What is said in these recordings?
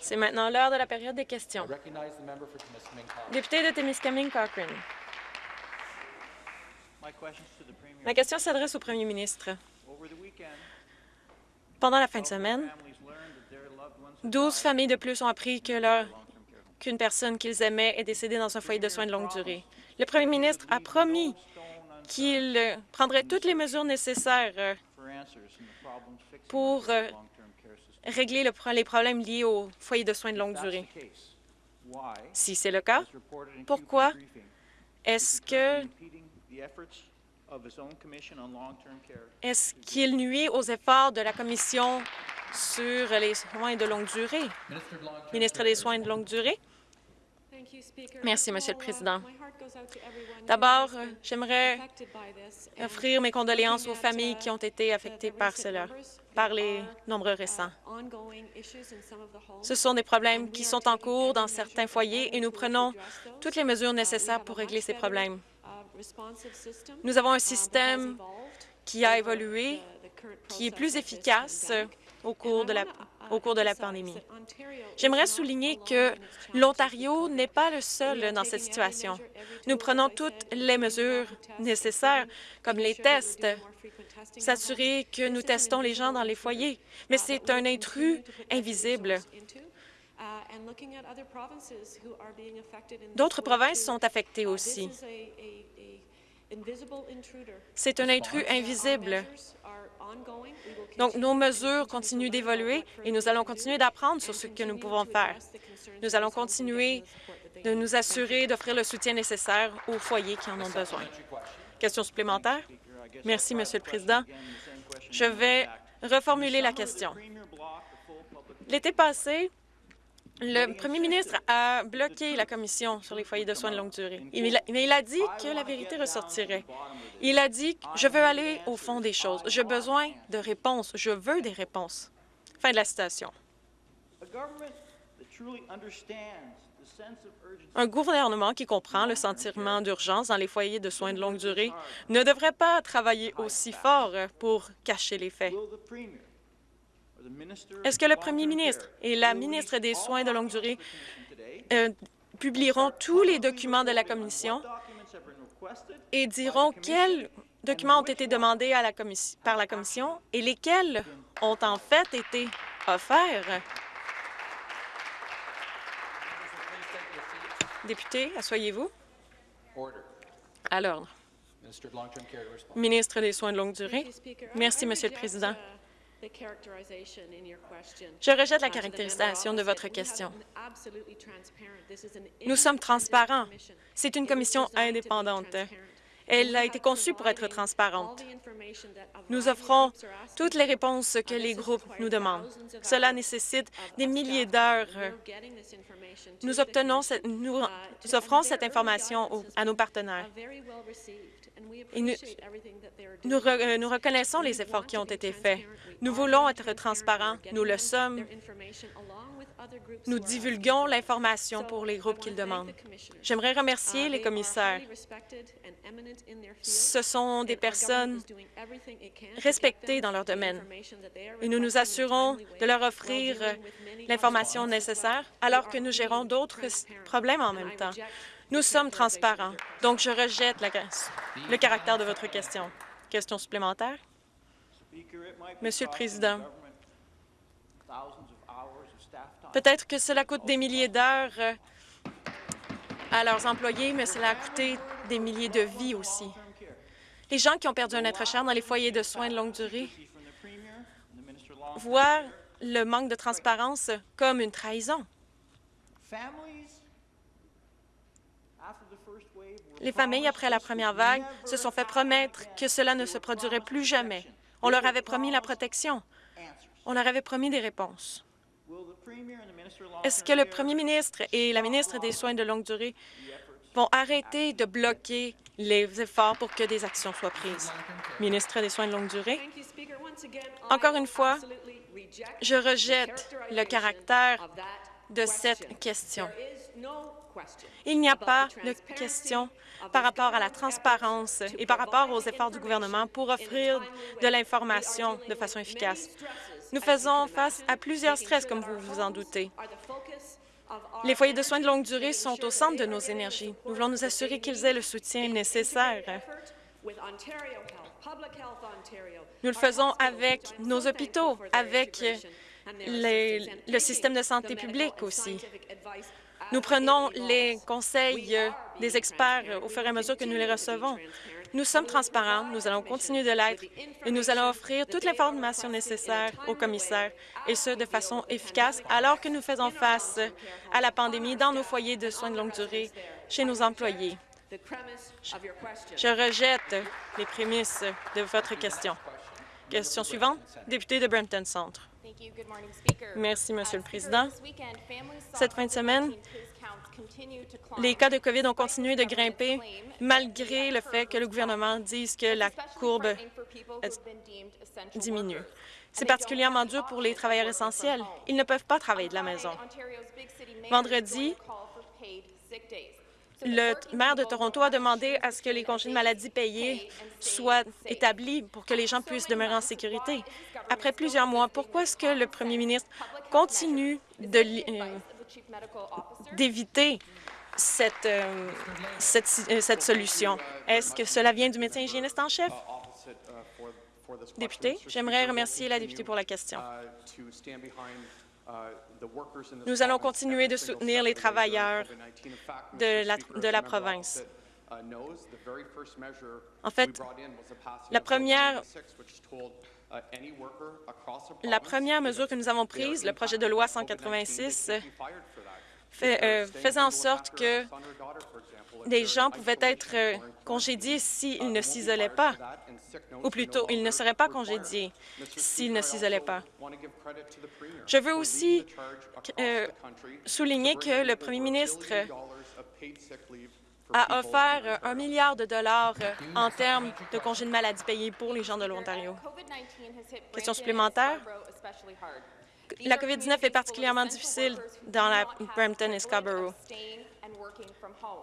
C'est maintenant l'heure de la période des questions. Député de Témiscamingue Cochrane. Ma question s'adresse au premier ministre. Pendant la fin de semaine, 12 familles de plus ont appris qu'une personne qu'ils aimaient est décédée dans un foyer de soins de longue durée. Le premier ministre a promis qu'il prendrait toutes les mesures nécessaires pour régler les problèmes liés aux foyers de soins de longue durée. Si c'est le cas, pourquoi est-ce que est-ce qu'il nuit aux efforts de la Commission sur les soins de longue durée? Ministre des Soins de longue durée? Merci, Monsieur le Président. D'abord, j'aimerais offrir mes condoléances aux familles qui ont été affectées par cela, par les nombreux récents. Ce sont des problèmes qui sont en cours dans certains foyers et nous prenons toutes les mesures nécessaires pour régler ces problèmes. Nous avons un système qui a évolué, qui est plus efficace au cours de la, au cours de la pandémie. J'aimerais souligner que l'Ontario n'est pas le seul dans cette situation. Nous prenons toutes les mesures nécessaires, comme les tests, s'assurer que nous testons les gens dans les foyers, mais c'est un intrus invisible. D'autres provinces sont affectées aussi. C'est un intrus invisible. Donc, nos mesures continuent d'évoluer et nous allons continuer d'apprendre sur ce que nous pouvons faire. Nous allons continuer de nous assurer d'offrir le soutien nécessaire aux foyers qui en ont besoin. Question supplémentaire? Merci, Monsieur le Président. Je vais reformuler la question. L'été passé, le premier ministre a bloqué la commission sur les foyers de soins de longue durée, mais il a dit que la vérité ressortirait. Il a dit « Je veux aller au fond des choses. J'ai besoin de réponses. Je veux des réponses. » Fin de la citation. Un gouvernement qui comprend le sentiment d'urgence dans les foyers de soins de longue durée ne devrait pas travailler aussi fort pour cacher les faits. Est-ce que le premier ministre et la ministre des Soins de longue durée euh, publieront tous les documents de la Commission et diront quels documents ont été demandés à la par la Commission et lesquels ont en fait été offerts? Député, asseyez-vous. À l'ordre. Ministre des Soins de longue durée. Merci, Monsieur le Président. Je rejette la caractérisation de votre question. Nous sommes transparents. C'est une commission indépendante. Elle a été conçue pour être transparente. Nous offrons toutes les réponses que les groupes nous demandent. Cela nécessite des milliers d'heures. Nous, obtenons nous offrons cette information à nos partenaires. Nous, euh, nous reconnaissons les efforts qui ont été faits. Nous voulons être transparents. Nous le sommes. Nous divulguons l'information pour les groupes qu'ils demandent. J'aimerais remercier les commissaires. Ce sont des personnes respectées dans leur domaine et nous nous assurons de leur offrir l'information nécessaire alors que nous gérons d'autres problèmes en même temps. Nous sommes transparents, donc je rejette le caractère de votre question. Question supplémentaire? Monsieur le Président, peut-être que cela coûte des milliers d'heures euh, à leurs employés, mais cela a coûté des milliers de vies aussi. Les gens qui ont perdu un être cher dans les foyers de soins de longue durée voient le manque de transparence comme une trahison. Les familles, après la première vague, se sont fait promettre que cela ne se produirait plus jamais. On leur avait promis la protection. On leur avait promis des réponses. Est-ce que le premier ministre et la ministre des Soins de longue durée vont arrêter de bloquer les efforts pour que des actions soient prises? Ministre des Soins de longue durée. Encore une fois, je rejette le caractère de cette question. Il n'y a pas de question par rapport à la transparence et par rapport aux efforts du gouvernement pour offrir de l'information de façon efficace. Nous faisons face à plusieurs stress, comme vous vous en doutez. Les foyers de soins de longue durée sont au centre de nos énergies. Nous voulons nous assurer qu'ils aient le soutien nécessaire. Nous le faisons avec nos hôpitaux, avec le système de santé publique aussi. Nous prenons les conseils des experts au fur et à mesure que nous les recevons. Nous sommes transparents, nous allons continuer de l'être et nous allons offrir toute l'information nécessaire aux commissaires, et ce, de façon efficace, alors que nous faisons face à la pandémie dans nos foyers de soins de longue durée chez nos employés. Je rejette les prémices de votre question. Question suivante, député de Brampton Centre. Merci, Monsieur le Président. Cette fin de semaine, les cas de COVID ont continué de grimper malgré le fait que le gouvernement dise que la courbe diminue. C'est particulièrement dur pour les travailleurs essentiels. Ils ne peuvent pas travailler de la maison. Vendredi, le maire de Toronto a demandé à ce que les congés de maladie payés soient établis pour que les gens puissent demeurer en sécurité. Après plusieurs mois, pourquoi est-ce que le premier ministre continue euh, d'éviter cette, euh, euh, cette, solution? Est-ce que cela vient du médecin hygiéniste en chef? Député, j'aimerais remercier la députée pour la question. Nous allons continuer de soutenir les travailleurs de la, de la province. En fait, la première, la première mesure que nous avons prise, le projet de loi 186, euh, faisait en sorte que des gens pouvaient être euh, congédiés s'ils ne s'isolaient pas, ou plutôt, ils ne seraient pas congédiés s'ils ne s'isolaient pas. Je veux aussi euh, souligner que le premier ministre a offert un milliard de dollars en termes de congés de maladie payés pour les gens de l'Ontario. Question supplémentaire? La COVID-19 est particulièrement difficile dans la Brampton et Scarborough.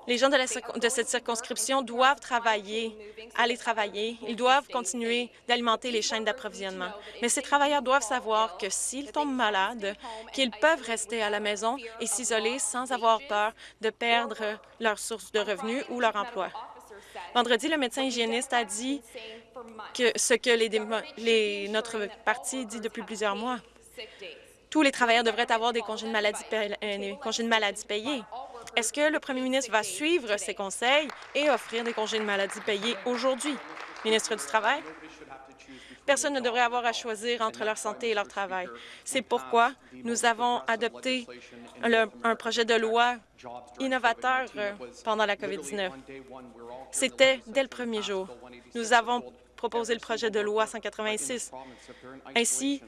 Les gens de, cette circonscription doivent travailler, aller travailler. Ils doivent continuer d'alimenter les chaînes d'approvisionnement. Mais ces travailleurs doivent savoir que s'ils tombent malades, qu'ils peuvent rester à la maison et s'isoler sans avoir peur de perdre leur source de revenus ou leur emploi. Vendredi, le médecin hygiéniste a dit que ce que les, notre parti dit depuis plusieurs mois. Tous les travailleurs devraient avoir des congés de maladie, euh, congés de maladie payés. Est-ce que le premier ministre va suivre ces conseils et offrir des congés de maladie payés aujourd'hui? Ministre du Travail? Personne ne devrait avoir à choisir entre leur santé et leur travail. C'est pourquoi nous avons adopté un projet de loi innovateur euh, pendant la COVID-19. C'était dès le premier jour. Nous avons proposé le projet de loi 186. Ainsi,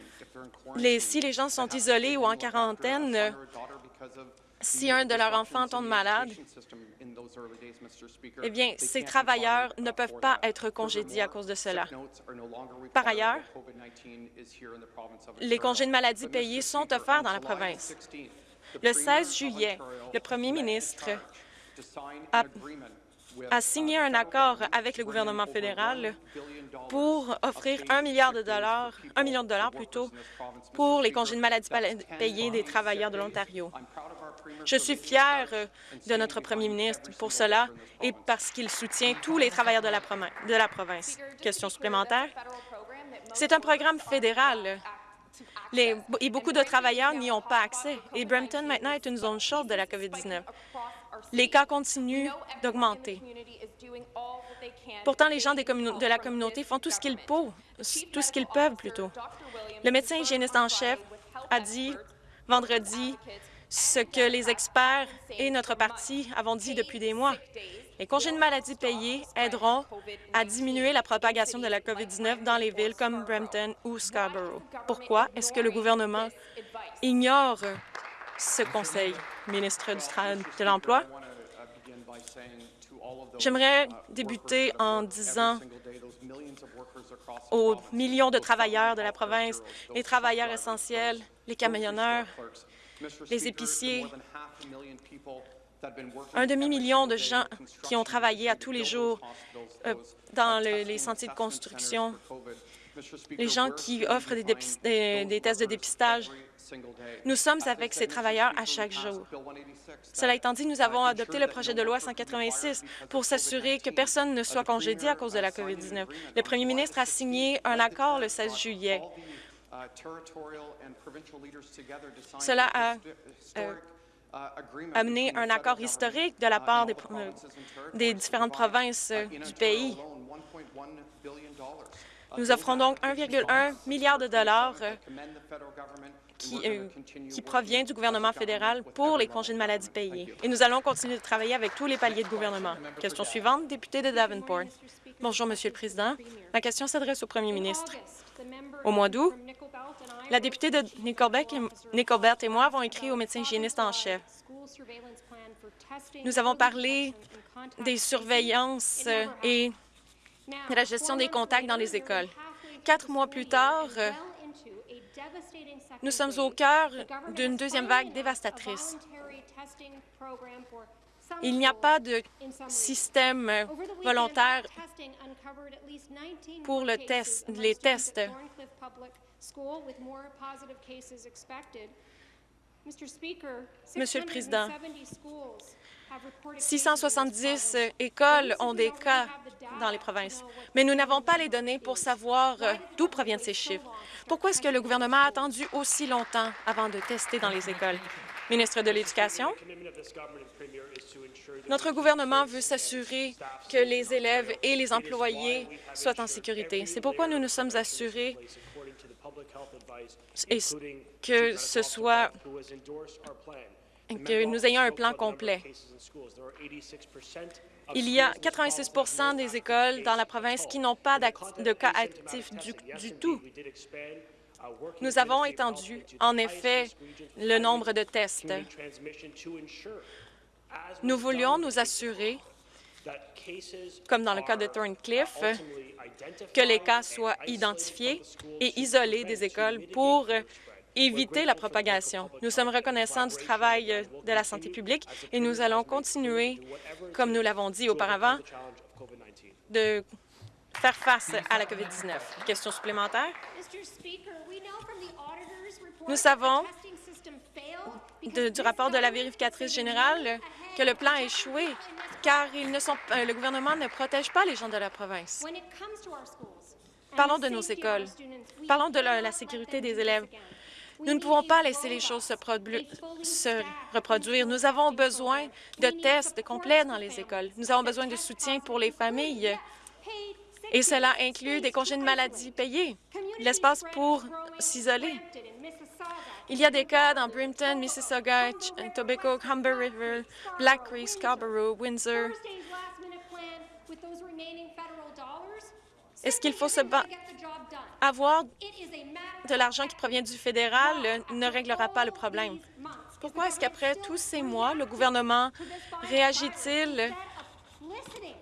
si les gens sont isolés ou en quarantaine, si un de leurs enfants tombe malade, eh bien, ces travailleurs ne peuvent pas être congédiés à cause de cela. Par ailleurs, les congés de maladie payés sont offerts dans la province. Le 16 juillet, le premier ministre a a signé un accord avec le gouvernement fédéral pour offrir un milliard de dollars, un million de dollars plutôt, pour les congés de maladie payés des travailleurs de l'Ontario. Je suis fière de notre premier ministre pour cela et parce qu'il soutient tous les travailleurs de la, province. Question supplémentaire? C'est un programme fédéral et beaucoup de travailleurs n'y ont pas accès. Et Brampton, maintenant, est une zone chaude de la COVID-19. Les cas continuent d'augmenter. Pourtant, les gens de la communauté font tout ce qu'ils peuvent, tout ce qu'ils peuvent plutôt. Le médecin hygiéniste en chef a dit vendredi ce que les experts et notre parti avons dit depuis des mois. Les congés de maladie payés aideront à diminuer la propagation de la COVID-19 dans les villes comme Brampton ou Scarborough. Pourquoi est-ce que le gouvernement ignore ce conseil, ministre de l'Emploi? J'aimerais débuter en disant aux millions de travailleurs de la province, les travailleurs essentiels, les camionneurs, les épiciers, un demi-million de gens qui ont travaillé à tous les jours euh, dans le- les sentiers de construction, les gens qui offrent des, tests de dépistage. Nous sommes avec ces travailleurs à chaque jour. Cela étant dit, nous avons adopté le projet de loi 186 pour s'assurer que personne ne soit congédié à cause de la COVID-19. Le premier ministre a signé un accord le 16 juillet. Cela a euh, amené un accord historique de la part des, euh, différentes provinces du pays. Nous offrons donc 1,1 milliard de dollars euh, qui, euh, qui provient du gouvernement fédéral pour les congés de maladie payés. Et nous allons continuer de travailler avec tous les paliers de gouvernement. Question suivante, député de Davenport. Bonjour, Monsieur le Président. Ma question s'adresse au premier ministre. Au mois d'août, la députée de Nickelbeck et, Nickelbert et moi avons écrit au médecin hygiéniste en chef. Nous avons parlé des surveillances euh, et de la gestion des contacts dans les écoles. Quatre mois plus tard, euh, nous sommes au cœur d'une deuxième vague dévastatrice. Il n'y a pas de système euh, volontaire pour les tests. Monsieur le Président, 670 écoles ont des cas dans les provinces, mais nous n'avons pas les données pour savoir euh, d'où proviennent ces chiffres. Pourquoi est-ce que le gouvernement a attendu aussi longtemps avant de tester dans les écoles? Ministre de l'Éducation, notre gouvernement veut s'assurer que les élèves et les employés soient en sécurité. C'est pourquoi nous nous sommes assurés et que ce soit que nous ayons un plan complet. Il y a 86% des écoles dans la province qui n'ont pas de cas actifs du, du tout. Nous avons étendu, en effet, le nombre de tests. Nous voulions nous assurer, comme dans le cas de Thorncliffe, que les cas soient identifiés et isolés des écoles pour éviter la propagation. Nous sommes reconnaissants du travail euh, de la santé publique et nous allons continuer, comme nous l'avons dit auparavant, de faire face à la COVID-19. Question supplémentaire? Nous savons de- du rapport de la vérificatrice générale que le plan a échoué car ils ne sont, euh, le gouvernement ne protège pas les gens de la province. Parlons de nos écoles. Parlons de la, la sécurité des élèves. Nous ne pouvons pas laisser les choses se, produ- se reproduire. Nous avons besoin de tests complets dans les écoles. Nous avons besoin de soutien pour les familles. Et cela inclut des congés de maladie payés, l'espace pour s'isoler. Il y a des cas dans Brimpton, Mississauga, Tobacco, Humber River, Black Creek, Scarborough, Windsor. Est-ce qu'il faut se avoir de l'argent qui provient du fédéral euh, ne réglera pas le problème. Pourquoi est-ce qu'après tous ces mois, le gouvernement réagit-il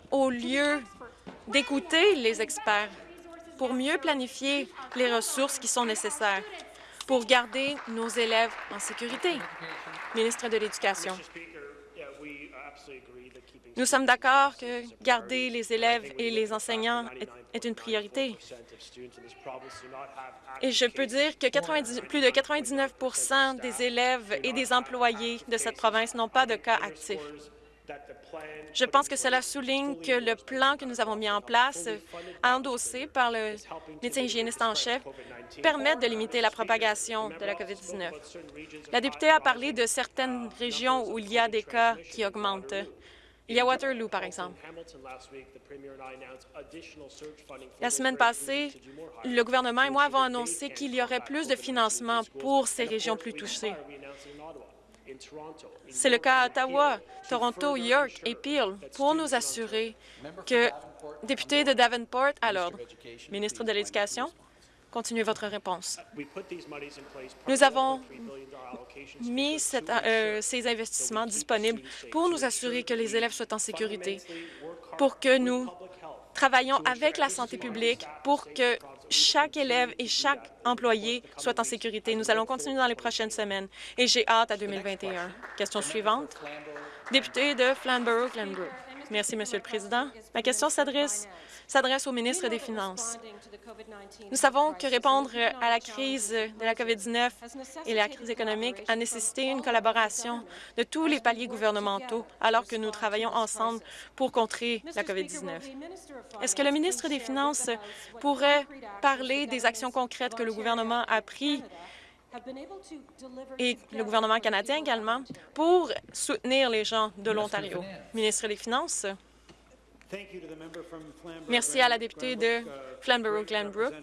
au lieu d'écouter les experts pour mieux planifier les ressources qui sont nécessaires pour garder nos élèves en sécurité? Ministre de l'Éducation. Nous sommes d'accord que garder les élèves et les enseignants est, une priorité. Et je peux dire que 90 plus de 99% des élèves et des employés de cette province n'ont pas de cas actifs. Je pense que cela souligne que le plan que nous avons mis en place, endossé par le médecin hygiéniste en chef, permet de limiter la propagation de la COVID-19. La députée a parlé de certaines régions où il y a des cas qui augmentent. Il y a Waterloo, par exemple. La semaine passée, le gouvernement et moi avons annoncé qu'il y aurait plus de financement pour ces régions plus touchées. C'est le cas à Ottawa, Toronto, York et Peel pour nous assurer que, député de Davenport, à l'ordre. Ministre de l'Éducation, continuez votre réponse. Nous avons mis cette- euh, ces investissements disponibles pour nous assurer que les élèves soient en sécurité, pour que nous travaillons avec la santé publique pour que chaque élève et chaque employé soit en sécurité. Nous allons continuer dans les prochaines semaines et j'ai hâte à 2021. Question suivante. Député de Flamborough-Glenbrook. Merci, Monsieur le Président. Ma question s'adresse s'adresse au ministre des Finances. Nous savons que répondre à la crise de la COVID-19 et la crise économique a nécessité une collaboration de tous les paliers gouvernementaux alors que nous travaillons ensemble pour contrer la COVID-19. Est-ce que le ministre des Finances pourrait parler des actions concrètes que le gouvernement a prises et le gouvernement canadien également pour soutenir les gens de l'Ontario? Ministre des Finances. Merci à la députée de Flamborough-Glenbrook.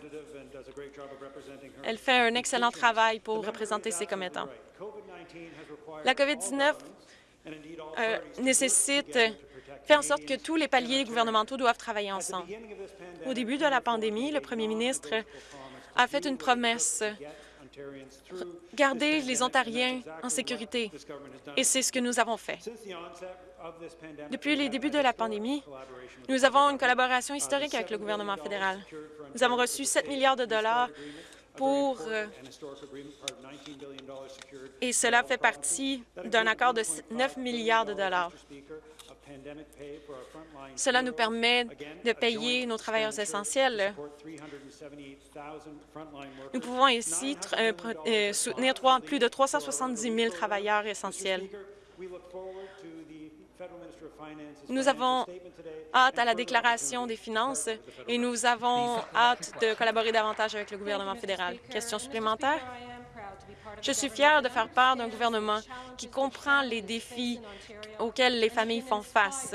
Elle fait un excellent travail pour représenter ses commettants. La COVID-19 euh, nécessite fait en sorte que tous les paliers gouvernementaux doivent travailler ensemble. Au début de la pandémie, le premier ministre a fait une promesse garder les Ontariens en sécurité, et c'est ce que nous avons fait. Depuis les débuts de la pandémie, nous avons une collaboration historique avec le gouvernement fédéral. Nous avons reçu 7 milliards de dollars pour... Euh, et cela fait partie d'un accord de 9 milliards de dollars. Cela nous permet de payer nos travailleurs essentiels. Nous pouvons ici euh, euh, soutenir plus de 370 000 travailleurs essentiels. Nous avons hâte à la déclaration des finances et nous avons hâte de collaborer davantage avec le gouvernement fédéral. Question supplémentaire? Je suis fière de faire part d'un gouvernement qui comprend les défis auxquels les familles font face.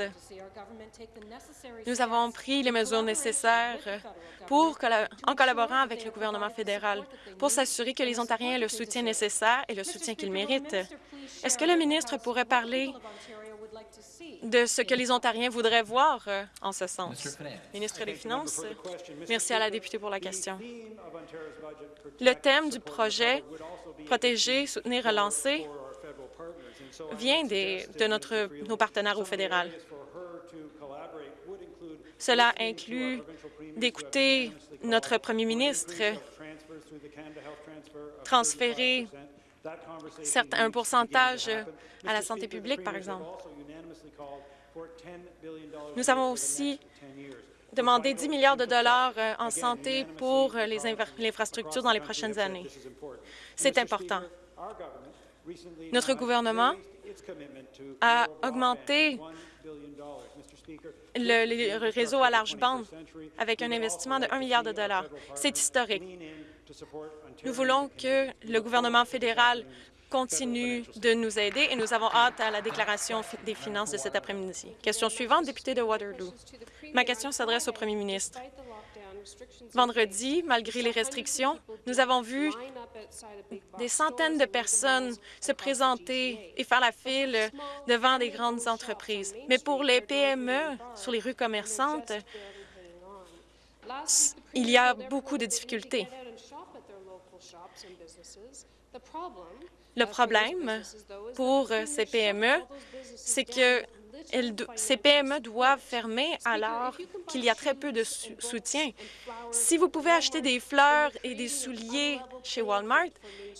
Nous avons pris les mesures nécessaires pour, en collaborant avec le gouvernement fédéral pour s'assurer que les Ontariens aient le soutien nécessaire et le soutien qu'ils méritent. Est-ce que le ministre pourrait parler de ce que les Ontariens voudraient voir euh, en ce sens. Ministre des Finances, merci à la députée pour la question. Le thème du projet Protéger, soutenir, relancer vient de notre, nos partenaires au fédéral. Cela inclut d'écouter notre premier ministre, transférer un pourcentage à la santé publique, par exemple. Nous avons aussi demandé 10 milliards de dollars euh, en santé pour euh, les infrastructures dans les prochaines années. C'est important. Notre gouvernement a augmenté le, réseau à large bande avec un investissement de 1 milliard de dollars. C'est historique. Nous voulons que le gouvernement fédéral continue de nous aider et nous avons hâte à la déclaration des finances de cet après-midi. Question suivante, député de Waterloo. Ma question s'adresse au premier ministre. Vendredi, malgré les restrictions, nous avons vu des centaines de personnes se présenter et faire la file devant des grandes entreprises. Mais pour les PME sur les rues commerçantes, il y a beaucoup de difficultés. Le problème pour euh, ces PME, c'est que ces PME doivent fermer alors qu'il y a très peu de soutien. Si vous pouvez acheter des fleurs et des souliers chez Walmart,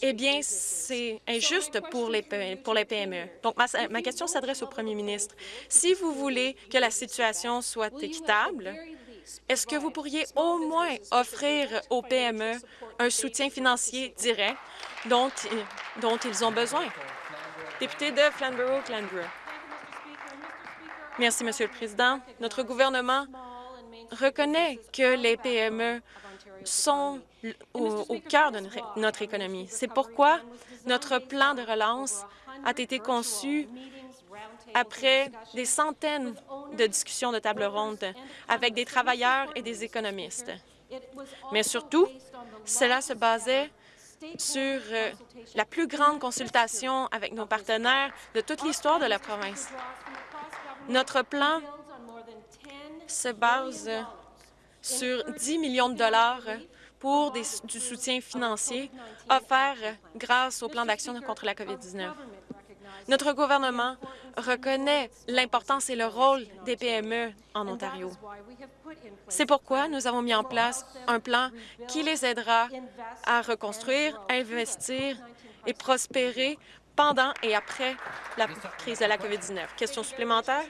eh bien, c'est injuste pour les, PME. Donc, ma, ma question s'adresse au premier ministre. Si vous voulez que la situation soit équitable, est-ce que vous pourriez au moins offrir aux PME un soutien financier direct dont, ils ont besoin? Député de Flamborough-Glenbrook. Merci, Monsieur le Président. Notre gouvernement reconnaît que les PME sont au cœur de notre économie. C'est pourquoi notre plan de relance a été conçu après des centaines de discussions de table ronde avec des travailleurs et des économistes. Mais surtout, cela se basait sur euh, la plus grande consultation avec nos partenaires de toute l'histoire de la province. Notre plan se base sur 10 millions de dollars pour du soutien financier offert grâce au plan d'action contre la COVID-19. Notre gouvernement reconnaît l'importance et le rôle des PME en Ontario. C'est pourquoi nous avons mis en place un plan qui les aidera à reconstruire, investir et prospérer pendant et après la crise de la COVID-19. Question supplémentaire?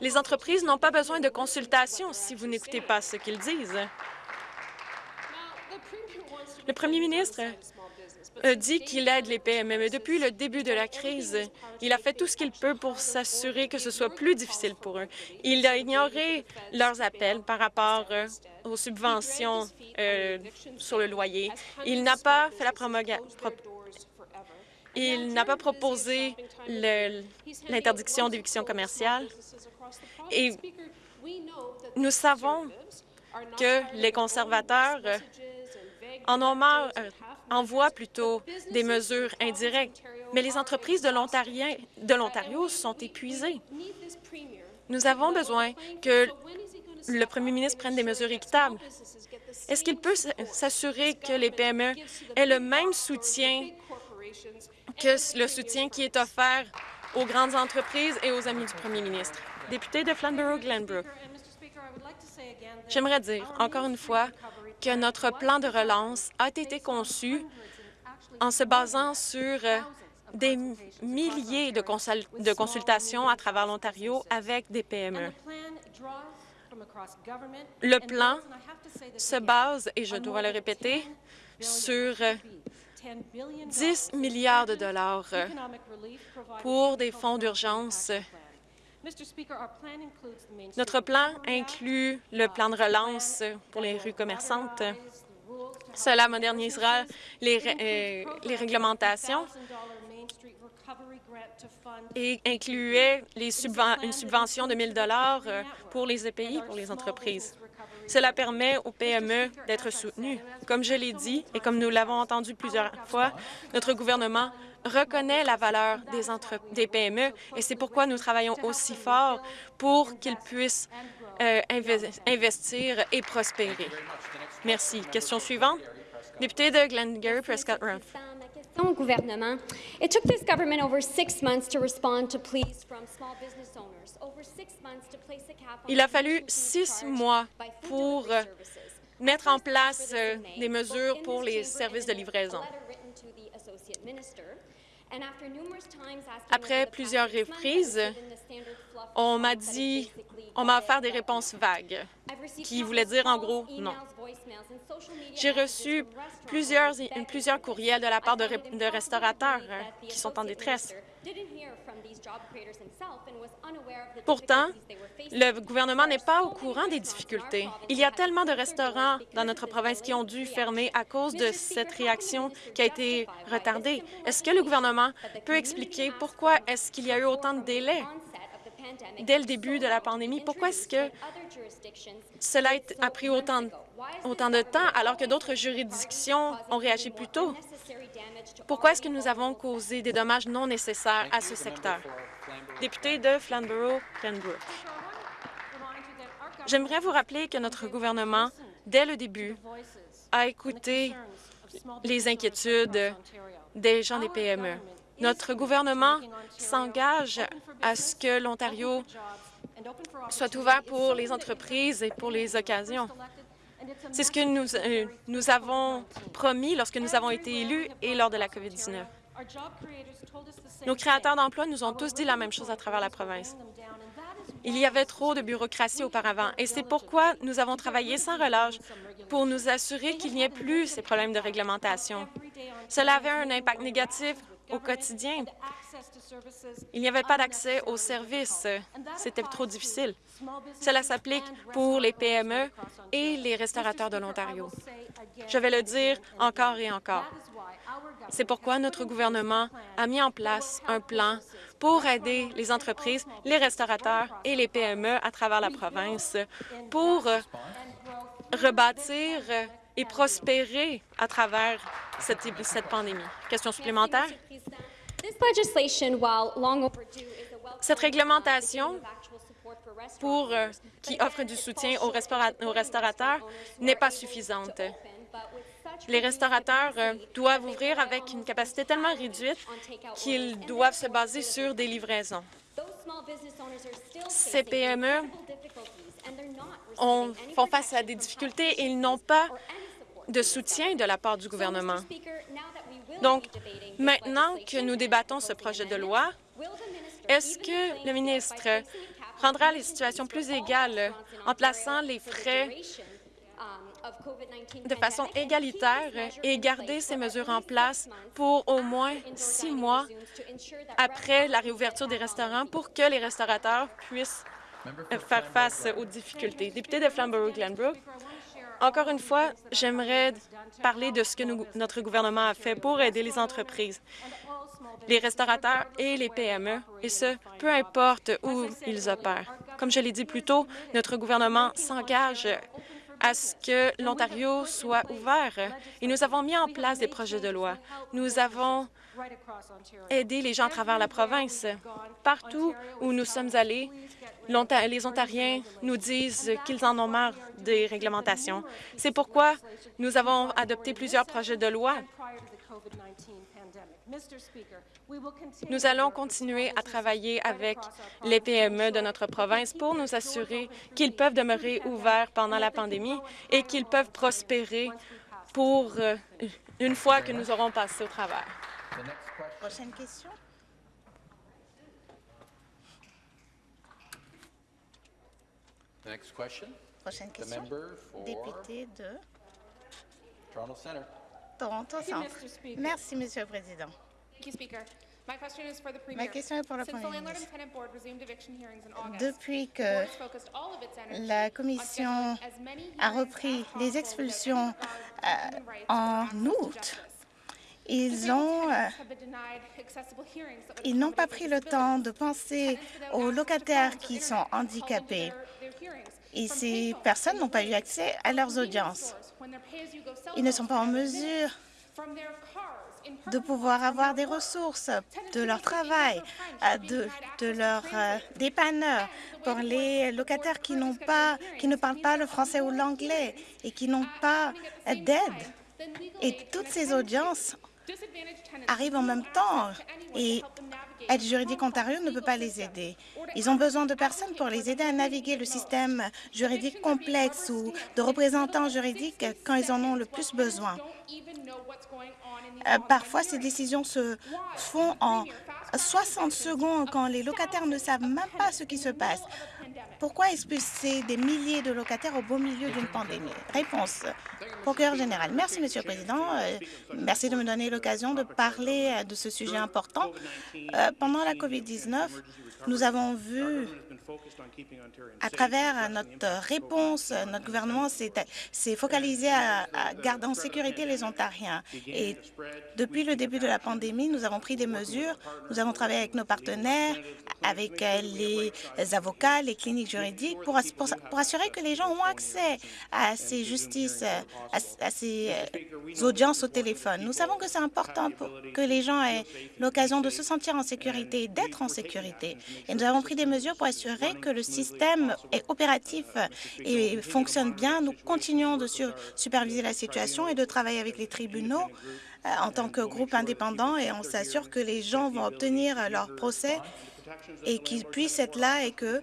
Les entreprises n'ont pas besoin de consultation si vous n'écoutez pas ce qu'ils disent. Le premier ministre dit qu'il aide les PME, mais depuis le début de la crise, il a fait tout ce qu'il peut pour s'assurer que ce soit plus difficile pour eux. Il a ignoré leurs appels par rapport euh, aux subventions euh, sur le loyer. Il n'a pas fait la promulgation il n'a pas proposé l'interdiction d'éviction commerciale. Et nous savons que les conservateurs en euh, envoient plutôt des mesures indirectes, mais les entreprises de l'Ontario sont épuisées. Nous avons besoin que le premier ministre prenne des mesures équitables. Est-ce qu'il peut s'assurer que les PME aient le même soutien que le soutien qui est offert aux grandes entreprises et aux amis du premier ministre? Député de Flamborough-Glenbrook, j'aimerais dire encore une fois que notre plan de relance a été conçu en se basant sur des milliers de, de consultations à travers l'Ontario avec des PME. Le plan se base, et je dois le répéter, sur 10 milliards de dollars pour des fonds d'urgence. Notre plan inclut le plan de relance pour les rues commerçantes. Cela modernisera les, euh, les réglementations et incluait les une subvention de 1 000 euh, pour les EPI, pour les entreprises. Cela permet aux PME d'être soutenues. Comme je l'ai dit et comme nous l'avons entendu plusieurs fois, notre gouvernement reconnaît la valeur des, des PME et c'est pourquoi nous travaillons aussi fort pour qu'ils puissent euh, investir et prospérer. Merci. Question suivante. Député de Glengarry Prescott Ruff au gouvernement. It took this government over six months to respond to pleas from small business owners, over six months to place a cap Il a fallu six mois pour euh, mettre en place euh, des mesures pour les services de livraison. Après plusieurs reprises, on m'a dit, on m'a offert des réponses vagues qui voulaient dire en gros non. J'ai reçu plusieurs, plusieurs courriels de la part de, de restaurateurs qui sont en détresse. Pourtant, le gouvernement n'est pas au courant des difficultés. Il y a tellement de restaurants dans notre province qui ont dû fermer à cause de cette réaction qui a été retardée? Est-ce que le gouvernement peut expliquer pourquoi est-ce qu'il y a eu autant de délais dès le début de la pandémie? Pourquoi est-ce que cela a pris autant, autant de temps alors que d'autres juridictions ont réagi plus tôt? Pourquoi est-ce que nous avons causé des dommages non nécessaires à ce secteur? Député de Flamborough-Glenbrook. J'aimerais vous rappeler que notre gouvernement, dès le début, a écouté les inquiétudes des gens des PME. Notre gouvernement s'engage à ce que l'Ontario soit ouvert pour les entreprises et pour les occasions. C'est ce que nous, euh, nous avons promis lorsque nous avons été élus et lors de la COVID-19. Nos créateurs d'emplois nous ont tous dit la même chose à travers la province. Il y avait trop de bureaucratie auparavant et c'est pourquoi nous avons travaillé sans relâche pour nous assurer qu'il n'y ait plus ces problèmes de réglementation. Cela avait un impact négatif au quotidien. Il n'y avait pas d'accès aux services. C'était trop difficile. Cela s'applique pour les PME et les restaurateurs de l'Ontario. Je vais le dire encore et encore. C'est pourquoi notre gouvernement a mis en place un plan pour aider les entreprises, les restaurateurs et les PME à travers la province pour rebâtir et prospérer à travers cette, cette pandémie. Question supplémentaire? Cette réglementation pour, euh, qui offre du soutien aux, restaurateurs n'est pas suffisante. Les restaurateurs euh, doivent ouvrir avec une capacité tellement réduite qu'ils doivent se baser sur des livraisons. Ces PME ont, font face à des difficultés et ils n'ont pas de soutien de la part du gouvernement. Donc, maintenant que nous débattons ce projet de loi, est-ce que le ministre rendra les situations plus égales en plaçant les frais de façon égalitaire et garder ces mesures en place pour au moins six mois après la réouverture des restaurants pour que les restaurateurs puissent faire face aux difficultés? Député de Flamborough-Glenbrook, encore une fois, j'aimerais parler de ce que notre gouvernement a fait pour aider les entreprises, les restaurateurs et les PME, et ce, peu importe où ils opèrent. Comme je l'ai dit plus tôt, notre gouvernement s'engage à ce que l'Ontario soit ouvert. Et nous avons mis en place des projets de loi. Nous avons aidé les gens à travers la province. Partout où nous sommes allés, les Ontariens nous disent qu'ils en ont marre des réglementations. C'est pourquoi nous avons adopté plusieurs projets de loi. Nous allons continuer à travailler avec les PME de notre province pour nous assurer qu'ils peuvent demeurer ouverts pendant la pandémie et qu'ils peuvent prospérer pour euh, une fois que nous aurons passé au travers. Prochaine question. Prochaine question. Député de Toronto Centre. Merci, Monsieur le Président. Ma question est pour le Premier ministre. Depuis que la Commission a repris les expulsions euh, en août, ils ont, euh, ils n'ont pas pris le temps de penser aux locataires qui sont handicapés. Et ces personnes n'ont pas eu accès à leurs audiences. Ils ne sont pas en mesure de pouvoir avoir des ressources de leur travail, euh, de, de leur euh, dépanneur, pour les locataires qui, n'ont pas, qui ne parlent pas le français ou l'anglais et qui n'ont pas d'aide. Et toutes ces audiences arrivent en même temps et Aide juridique Ontario ne peut pas les aider. Ils ont besoin de personnes pour les aider à naviguer le système juridique complexe ou de représentants juridiques quand ils en ont le plus besoin. Euh, parfois, ces décisions se font en 60 secondes quand les locataires ne savent même pas ce qui se passe. Pourquoi expulser des milliers de locataires au beau milieu d'une pandémie? Réponse. Procureur général. Merci, Monsieur le Président. Euh, merci de me donner l'occasion de parler euh, de ce sujet important. Euh, pendant la COVID-19, nous avons vu à travers notre réponse, notre gouvernement s'est focalisé à, garder en sécurité les Ontariens. Et depuis le début de la pandémie, nous avons pris des mesures. Nous avons travaillé avec nos partenaires, avec les avocats, les cliniques juridiques, pour, assurer que les gens ont accès à ces justices, à, ces euh, audiences au téléphone. Nous savons que c'est important pour que les gens aient l'occasion de se sentir en sécurité, d'être en sécurité. Et nous avons pris des mesures pour assurer que le système est opératif et fonctionne bien. Nous continuons de superviser la situation et de travailler avec les tribunaux euh, en tant que groupe indépendant et on s'assure que les gens vont obtenir leur procès et qu'ils puissent être là et que euh,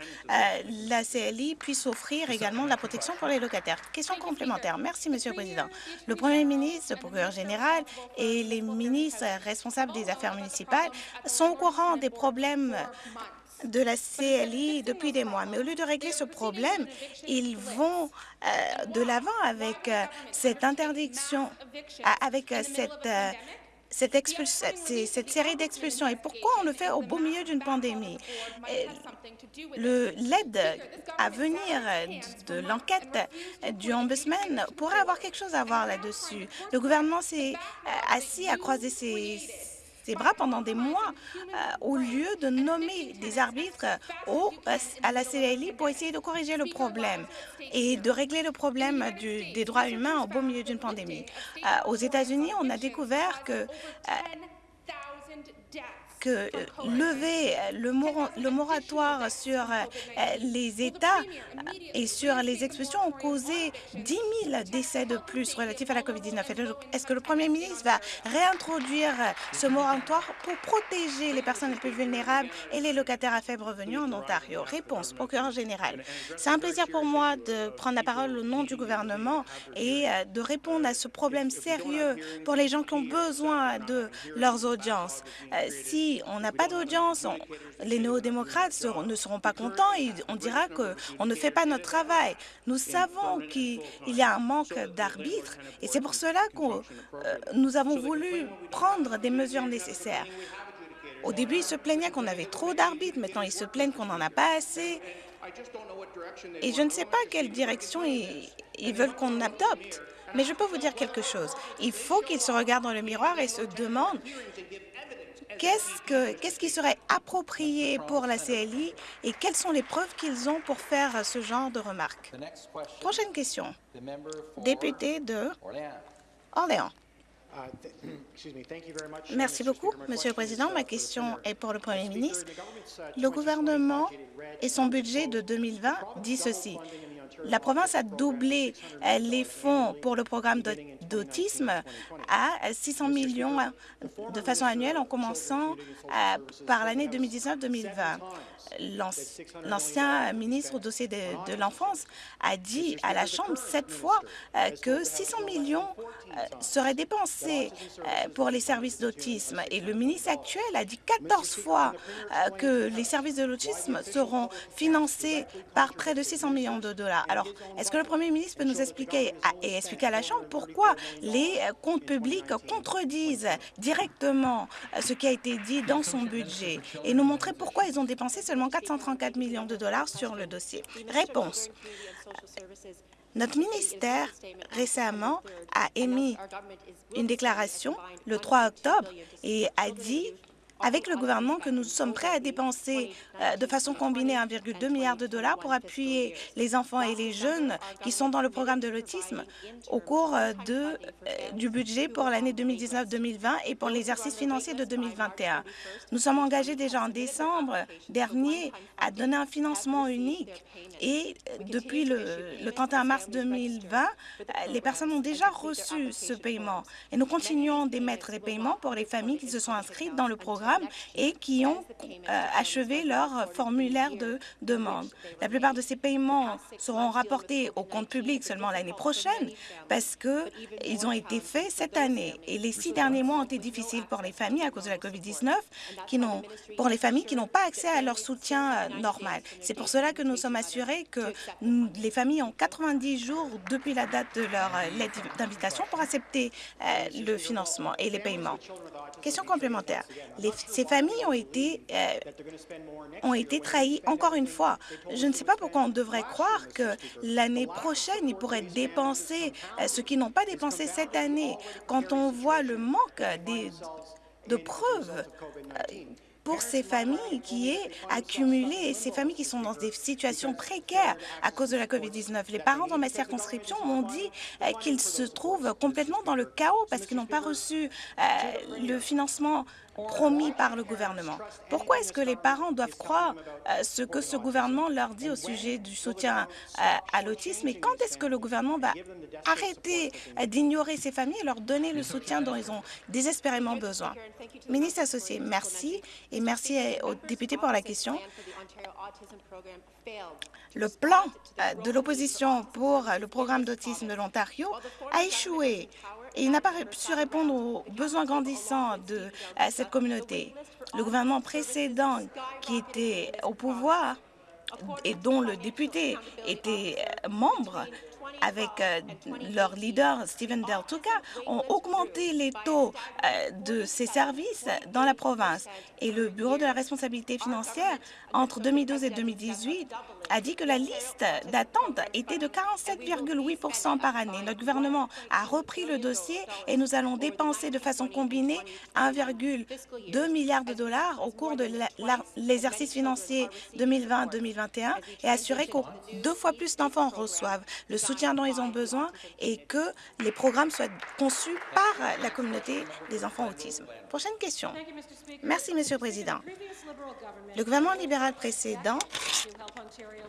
la CLI puisse offrir également de la protection pour les locataires. Question complémentaire. Merci, Monsieur le Président. Le Premier ministre, le procureur général et les ministres responsables des affaires municipales sont au courant des problèmes de la CLI depuis des mois. Mais au lieu de régler ce problème, ils vont euh, de l'avant avec euh, cette interdiction, avec euh, cette cette, cette, série d'expulsions. Et pourquoi on le fait au beau milieu d'une pandémie? L'aide à venir de, l'enquête du Ombudsman pourrait avoir quelque chose à voir là-dessus. Le gouvernement s'est assis à croiser ses, bras pendant des mois euh, au lieu de nommer des arbitres au, à la CLI pour essayer de corriger le problème et de régler le problème des droits humains au beau milieu d'une pandémie. Euh, aux États-Unis, on a découvert que euh, que euh, lever le, le moratoire sur les États et sur les expulsions ont causé 10 000 décès de plus relatifs à la COVID-19. Est-ce que le premier ministre va réintroduire ce moratoire pour protéger les personnes les plus vulnérables et les locataires à faible revenu en Ontario? Réponse, procureur général. C'est un plaisir pour moi de prendre la parole au nom du gouvernement et de répondre à ce problème sérieux pour les gens qui ont besoin de leurs audiences. Si on n'a pas d'audience, les néo-démocrates ne seront pas contents et on dira qu'on ne fait pas notre travail. Nous savons qu'il y a un manque d'arbitres et c'est pour cela que euh, nous avons voulu prendre des mesures nécessaires. Au début, ils se plaignaient qu'on avait trop d'arbitres. Maintenant, ils se plaignent qu'on n'en a pas assez. Et je ne sais pas quelle direction ils, ils veulent qu'on adopte. Mais je peux vous dire quelque chose. Il faut qu'ils se regardent dans le miroir et se demandent qu'est-ce qui serait approprié pour la CLI et quelles sont les preuves qu'ils ont pour faire ce genre de remarques? Prochaine question. Député de Orléans. Merci beaucoup, Monsieur le Président. Ma question est pour le Premier ministre. Le gouvernement et son budget de 2020 dit ceci. La province a doublé euh, les fonds pour le programme d'autisme à 600 millions de façon annuelle en commençant euh, par l'année 2019-2020 l'ancien ministre au dossier de, l'enfance a dit à la Chambre sept fois euh, que 600 millions euh, seraient dépensés euh, pour les services d'autisme. Et le ministre actuel a dit 14 fois que les services de l'autisme seront financés par près de 600 millions de dollars. Alors, est-ce que le premier ministre peut nous expliquer et expliquer à la Chambre pourquoi les comptes publics contredisent directement ce qui a été dit dans son budget et nous montrer pourquoi ils ont dépensé seulement 434 millions de dollars sur le dossier. Réponse. Notre ministère récemment a émis une déclaration le 3 octobre et a dit avec le gouvernement que nous sommes prêts à dépenser euh, de façon combinée 1,2 milliard de dollars pour appuyer les enfants et les jeunes qui sont dans le programme de l'autisme au cours euh, euh, du budget pour l'année 2019-2020 et pour l'exercice financier de 2021. Nous sommes engagés déjà en décembre dernier à donner un financement unique et depuis le, le 31 mars 2020, les personnes ont déjà reçu ce paiement et nous continuons d'émettre des paiements pour les familles qui se sont inscrites dans le et qui ont euh, achevé leur formulaire de demande. La plupart de ces paiements seront rapportés au compte public seulement l'année prochaine parce qu'ils ont été faits cette année. Et les six derniers mois ont été difficiles pour les familles à cause de la COVID-19, pour les familles qui n'ont pas accès à leur soutien euh, normal. C'est pour cela que nous sommes assurés que les familles ont 90 jours depuis la date de leur euh, lettre d'invitation pour accepter le financement et les paiements. Question complémentaire. Ces familles ont été, euh, ont été trahies encore une fois. Je ne sais pas pourquoi on devrait croire que l'année prochaine, ils pourraient dépenser euh, ce qu'ils n'ont pas dépensé cette année. Quand on voit le manque de preuves euh, pour ces familles qui est accumulé et ces familles qui sont dans des situations précaires à cause de la COVID-19. Les parents dans ma circonscription m'ont dit qu'ils se trouvent complètement dans le chaos parce qu'ils n'ont pas reçu le financement promis par le gouvernement. Pourquoi est-ce que les parents doivent croire euh, ce que ce gouvernement leur dit au sujet du soutien euh, à l'autisme? Et quand est-ce que le gouvernement va arrêter euh, d'ignorer ces familles et leur donner le soutien dont ils ont désespérément besoin? Ministre associé, merci et merci aux députés pour la question. Le plan de l'opposition pour le programme d'autisme de l'Ontario a échoué il n'a pas su répondre aux besoins grandissants de cette communauté. Le gouvernement précédent qui était au pouvoir et dont le député était membre avec euh, leur leader Stephen Del Tuca, ont augmenté les taux euh, de ces services dans la province. Et le Bureau de la responsabilité financière, entre 2012 et 2018, a dit que la liste d'attente était de 47,8% par année. Notre gouvernement a repris le dossier et nous allons dépenser de façon combinée 1,2 milliard de dollars au cours de l'exercice financier 2020-2021 et assurer que deux fois plus d'enfants reçoivent le soutien dont ils ont besoin et que les programmes soient conçus par la communauté des enfants autisme. Prochaine question. Merci, Monsieur le Président. Le gouvernement libéral précédent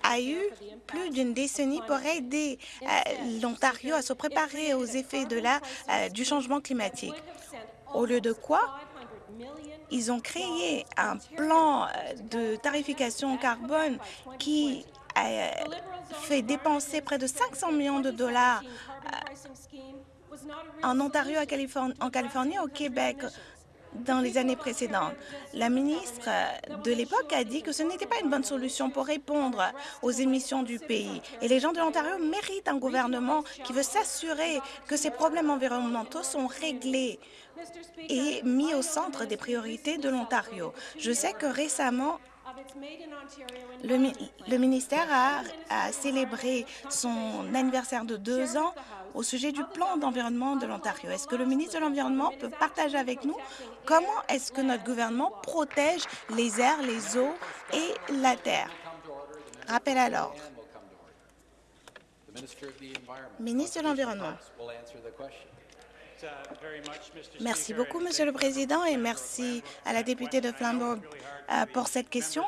a eu plus d'une décennie pour aider euh, l'Ontario à se préparer aux effets de la, euh, du changement climatique. Au lieu de quoi, ils ont créé un plan euh, de tarification carbone qui a fait dépenser près de 500 millions de dollars en Ontario, en Californie, au Québec, dans les années précédentes. La ministre de l'époque a dit que ce n'était pas une bonne solution pour répondre aux émissions du pays. Et les gens de l'Ontario méritent un gouvernement qui veut s'assurer que ces problèmes environnementaux sont réglés et mis au centre des priorités de l'Ontario. Je sais que récemment, le, ministère a, a, célébré son anniversaire de deux ans au sujet du plan d'environnement de l'Ontario. Est-ce que le ministre de l'Environnement peut partager avec nous comment est-ce que notre gouvernement protège les airs, les eaux et la terre? Rappel à l'ordre. Ministre de l'Environnement. Merci beaucoup, Monsieur le Président, et merci à la députée de Flamborough euh, pour cette question.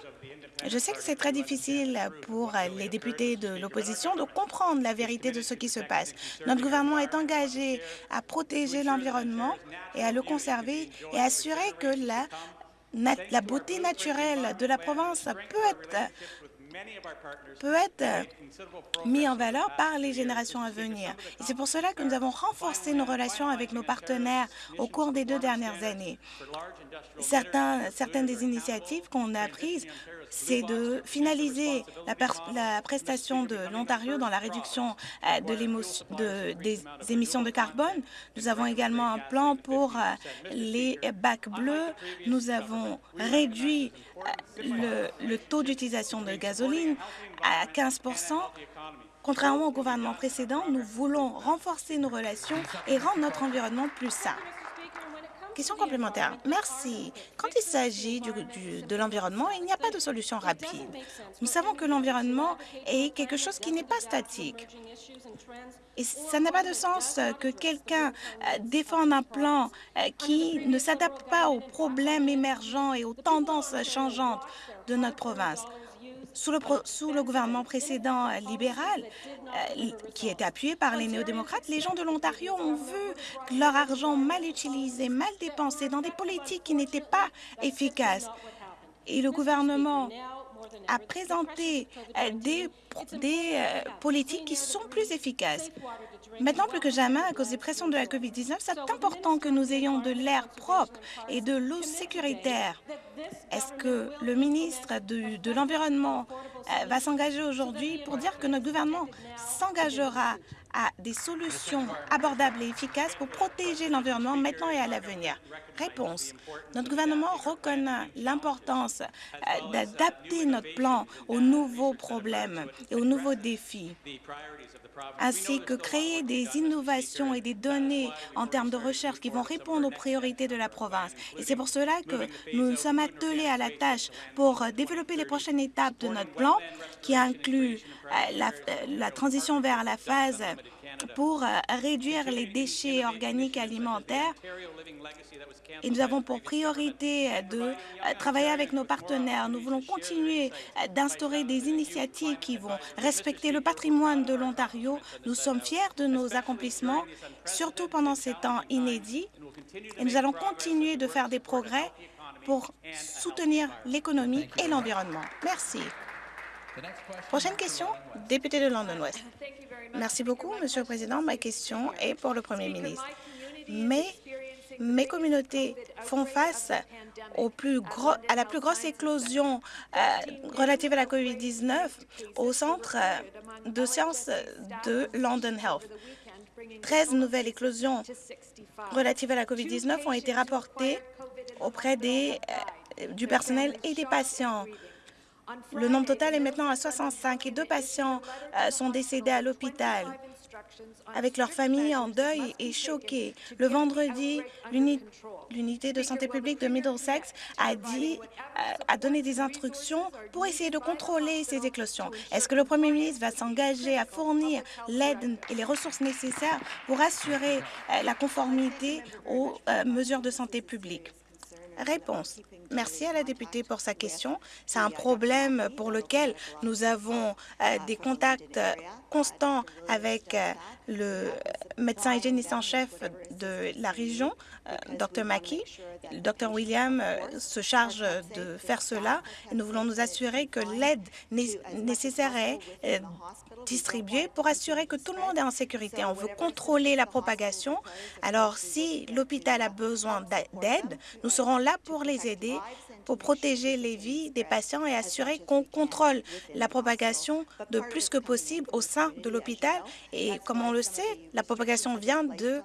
Je sais que c'est très difficile pour les députés de l'opposition de comprendre la vérité de ce qui se passe. Notre gouvernement est engagé à protéger l'environnement et à le conserver et assurer que la, la beauté naturelle de la province peut être peut être mis en valeur par les générations à venir. Et c'est pour cela que nous avons renforcé nos relations avec nos partenaires au cours des deux dernières années. Certains, certaines des initiatives qu'on a prises c'est de finaliser la, prestation de l'Ontario dans la réduction euh, de des émissions de carbone. Nous avons également un plan pour euh, les bacs bleus. Nous avons réduit euh, le, le taux d'utilisation de gasoline à 15 Contrairement au gouvernement précédent, nous voulons renforcer nos relations et rendre notre environnement plus sain. Question complémentaire. Merci. Quand il s'agit de l'environnement, il n'y a pas de solution rapide. Nous savons que l'environnement est quelque chose qui n'est pas statique. Et ça n'a pas de sens que quelqu'un euh, défende un plan euh, qui ne s'adapte pas aux problèmes émergents et aux tendances changeantes de notre province. Sous le, gouvernement précédent euh, libéral, euh, qui était appuyé par les néo-démocrates, les gens de l'Ontario ont vu leur argent mal utilisé, mal dépensé dans des politiques qui n'étaient pas efficaces. Et le gouvernement a présenté euh, des, des politiques qui sont plus efficaces. Maintenant, plus que jamais, à cause des pressions de la COVID-19, c'est important que nous ayons de l'air propre et de l'eau sécuritaire. Est-ce que le ministre de, de l'Environnement euh, va s'engager aujourd'hui pour dire que notre gouvernement s'engagera à des solutions abordables et efficaces pour protéger l'environnement maintenant et à l'avenir? Réponse. Notre gouvernement reconnaît l'importance euh, d'adapter notre plan aux nouveaux problèmes et aux nouveaux défis ainsi que créer des innovations et des données en termes de recherche qui vont répondre aux priorités de la province. Et c'est pour cela que nous nous sommes attelés à la tâche pour développer les prochaines étapes de notre plan, qui inclut euh, la, la transition vers la phase pour euh, réduire les déchets organiques alimentaires. Et nous avons pour priorité de euh, travailler avec nos partenaires. Nous voulons continuer euh, d'instaurer des initiatives qui vont respecter le patrimoine de l'Ontario. Nous sommes fiers de nos accomplissements, surtout pendant ces temps inédits. Et nous allons continuer de faire des progrès pour soutenir l'économie et l'environnement. Merci. Prochaine question, député de London West. Merci beaucoup, Monsieur le Président. Ma question est pour le Premier ministre. Mais mes communautés font face à la plus grosse éclosion euh, relative à la COVID-19 au Centre de sciences de London Health. 13 nouvelles éclosions relatives à la COVID-19 ont été rapportées auprès des, euh, du personnel et des patients. Le nombre total est maintenant à 65 et deux patients euh, sont décédés à l'hôpital. avec leur famille en deuil et choqués. Le vendredi, l'unité de santé publique de Middlesex a, dit, a donné des instructions pour essayer de contrôler ces éclosions. Est-ce que le premier ministre va s'engager à fournir l'aide et les ressources nécessaires pour assurer euh, la conformité aux euh, mesures de santé publique? Réponse. Merci à la députée pour sa question. C'est un problème pour lequel nous avons euh, des contacts constants avec le médecin hygiéniste en chef de la région, Dr Mackey. Dr William se charge de faire cela nous voulons nous assurer que l'aide nécessaire est distribuée pour assurer que tout le monde est en sécurité. On veut contrôler la propagation. Alors, si l'hôpital a besoin d'aide, nous serons là pour les aider pour protéger les vies des patients et assurer qu'on contrôle la propagation de plus que possible au sein de l'hôpital. Et comme on le sait, la propagation vient de, euh,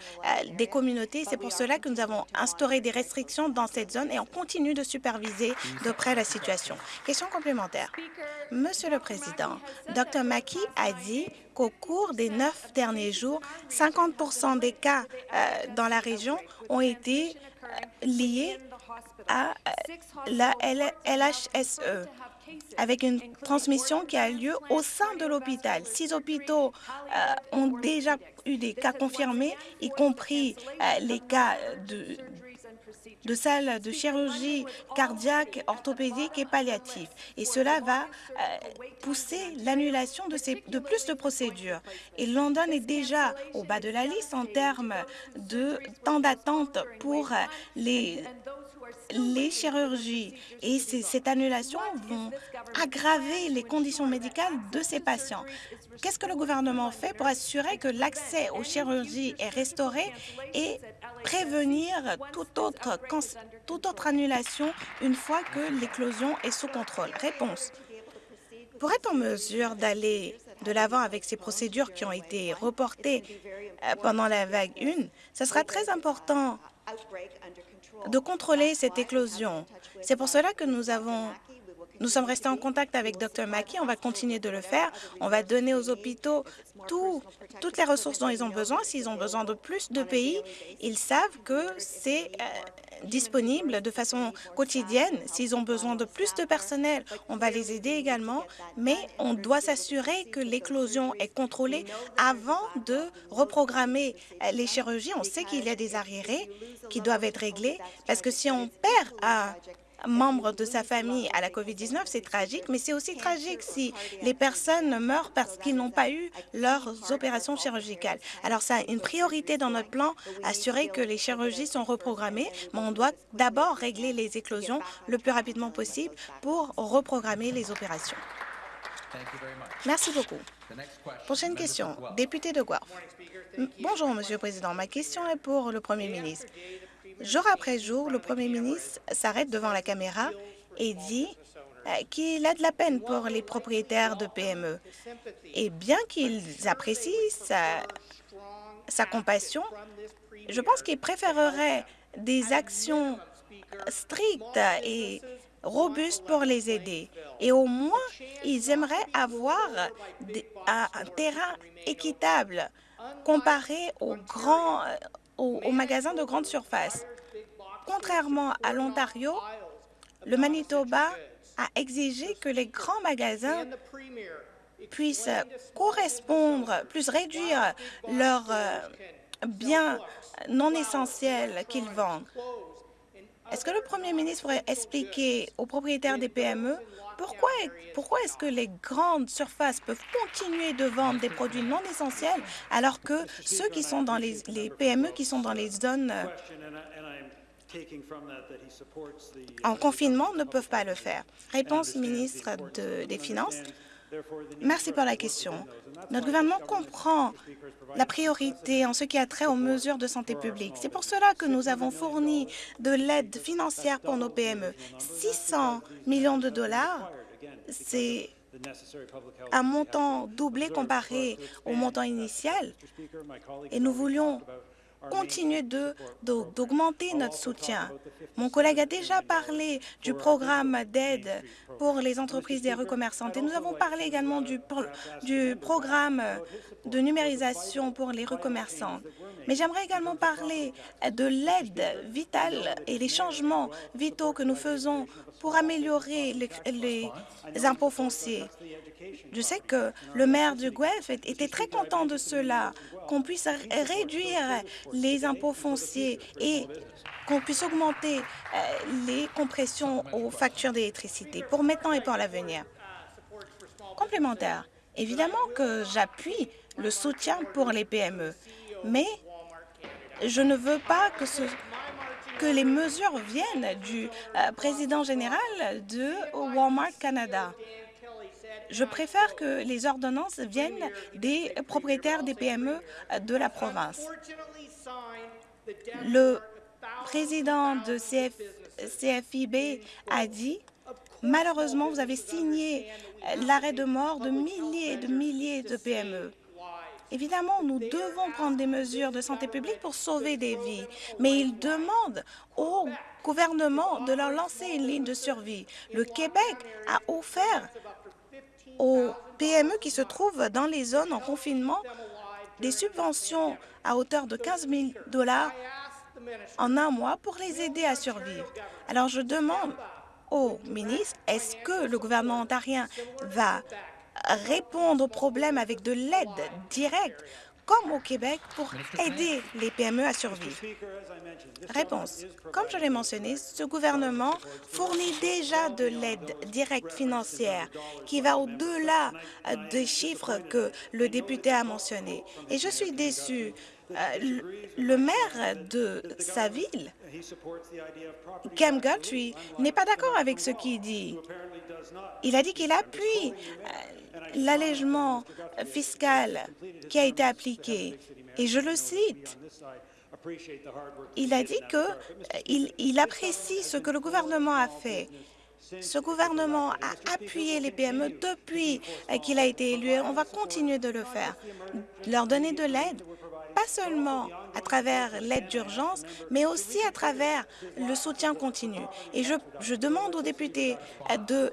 des communautés. C'est pour cela que nous avons instauré des restrictions dans cette zone et on continue de superviser de près la situation. Question complémentaire. Monsieur le Président, Dr Mackey a dit qu'au cours des neuf derniers jours, 50% des cas euh, dans la région ont été euh, liés à la LHSE avec une transmission qui a lieu au sein de l'hôpital. Six hôpitaux euh, ont déjà eu des cas confirmés, y compris euh, les cas de, de salles de chirurgie cardiaque, orthopédique et palliative. Et cela va euh, pousser l'annulation de, de plus de procédures. Et London est déjà au bas de la liste en termes de temps d'attente pour les les chirurgies et cette annulation vont aggraver les conditions médicales de ces patients. Qu'est-ce que le gouvernement fait pour assurer que l'accès aux chirurgies est restauré et prévenir toute autre, annulation une fois que l'éclosion est sous contrôle? Réponse. Pour être en mesure d'aller de l'avant avec ces procédures qui ont été reportées euh, pendant la vague 1, ce sera très important de contrôler cette éclosion. C'est pour cela que nous avons nous sommes restés en contact avec Dr Mackey. On va continuer de le faire. On va donner aux hôpitaux toutes les ressources dont ils ont besoin. S'ils ont besoin de plus de pays, ils savent que c'est euh, disponible de façon quotidienne. S'ils ont besoin de plus de personnel, on va les aider également, mais on doit s'assurer que l'éclosion est contrôlée avant de reprogrammer les chirurgies. On sait qu'il y a des arriérés qui doivent être réglés parce que si on perd à membre de sa famille à la COVID-19, c'est tragique, mais c'est aussi tragique si les personnes meurent parce qu'ils n'ont pas eu leurs opérations chirurgicales. Alors, ça a une priorité dans notre plan, assurer que les chirurgies sont reprogrammées, mais on doit d'abord régler les éclosions le plus rapidement possible pour reprogrammer les opérations. Merci beaucoup. Prochaine question, député de Guelph. Bonjour, Monsieur le Président. Ma question est pour le Premier ministre. Jour après jour, le Premier ministre s'arrête devant la caméra et dit euh, qu'il a de la peine pour les propriétaires de PME. Et bien qu'ils apprécient sa, compassion, je pense qu'il préférerait des actions strictes et robustes pour les aider. Et au moins, ils aimeraient avoir un terrain équitable comparé aux grands aux, magasins de grande surface. Contrairement à l'Ontario, le Manitoba a exigé que les grands magasins puissent correspondre, puissent réduire leurs euh, biens non essentiels qu'ils vendent. Est-ce que le premier ministre pourrait expliquer aux propriétaires des PME pourquoi, pourquoi est-ce que les grandes surfaces peuvent continuer de vendre des produits non essentiels alors que ceux qui sont dans les, les PME qui sont dans les zones en confinement ne peuvent pas le faire? Réponse ministre des Finances. Merci pour la question. Notre gouvernement comprend la priorité en ce qui a trait aux mesures de santé publique. C'est pour cela que nous avons fourni de l'aide financière pour nos PME. 600 millions de dollars, c'est un montant doublé comparé au montant initial. Et nous voulions continuer d'augmenter notre soutien. Mon collègue a déjà parlé du programme d'aide pour les entreprises des rues et nous avons parlé également du, programme de numérisation pour les rues. Mais j'aimerais également parler de l'aide vitale et les changements vitaux que nous faisons pour améliorer les, impôts fonciers. Je sais que le maire du Guelph était très content de cela, qu'on puisse réduire les impôts fonciers et qu'on puisse augmenter euh, les compressions aux factures d'électricité pour maintenant et pour l'avenir. Complémentaire, évidemment que j'appuie le soutien pour les PME, mais je ne veux pas que, ce, que les mesures viennent du euh, président général de Walmart Canada. Je préfère que les ordonnances viennent des propriétaires des PME de la province. Le président de CFIB a dit Malheureusement, vous avez signé l'arrêt de mort de milliers et de milliers de PME. Évidemment, nous devons prendre des mesures de santé publique pour sauver des vies, mais ils demandent au gouvernement de leur lancer une ligne de survie. Le Québec a offert aux PME qui se trouvent dans les zones en confinement des subventions à hauteur de 15 000 dollars en un mois pour les aider à survivre. Alors, je demande au ministre, est-ce que le gouvernement ontarien va répondre aux problèmes avec de l'aide directe, comme au Québec, pour aider les PME à survivre? Réponse. Comme je l'ai mentionné, ce gouvernement fournit déjà de l'aide directe financière qui va au-delà des chiffres que le député a mentionnés. Et je suis déçu. Euh, le maire de sa ville, Cam Guthrie, n'est pas d'accord avec ce qu'il dit. Il a dit qu'il appuie euh, l'allègement fiscal qui a été appliqué. Et je le cite, il a dit qu'il il apprécie ce que le gouvernement a fait. Ce gouvernement a appuyé les PME depuis qu'il a été élu. On va continuer de le faire. Leur donner de l'aide, pas seulement à travers l'aide d'urgence, mais aussi à travers le soutien continu. Et je, demande aux députés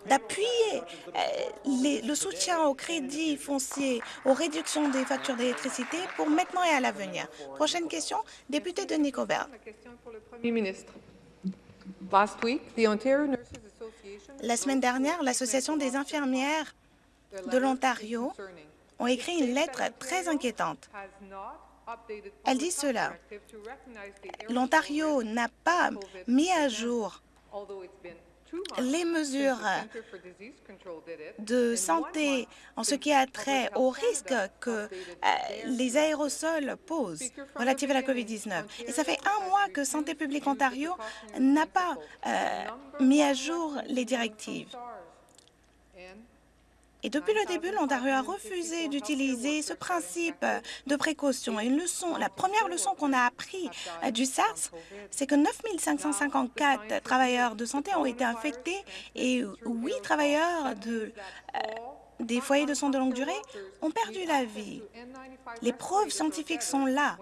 d'appuyer euh, le soutien au crédit foncier, aux réductions des factures d'électricité pour maintenant et à l'avenir. Prochaine question, député de Nicobert. La semaine dernière, l'Association des infirmières de l'Ontario ont écrit une lettre très inquiétante. Elle dit cela. L'Ontario n'a pas mis à jour les mesures de santé en ce qui a trait au risque que euh, les aérosols posent relatifs à la COVID-19. Et ça fait un mois que Santé publique Ontario n'a pas euh, mis à jour les directives. Et depuis le début, l'Ontario a refusé d'utiliser ce principe de précaution. Et une leçon, la première leçon qu'on a appris du SARS, c'est que 9 554 travailleurs de santé ont été infectés et 8 travailleurs de, euh, des foyers de soins de longue durée ont perdu la vie. Les preuves scientifiques sont là.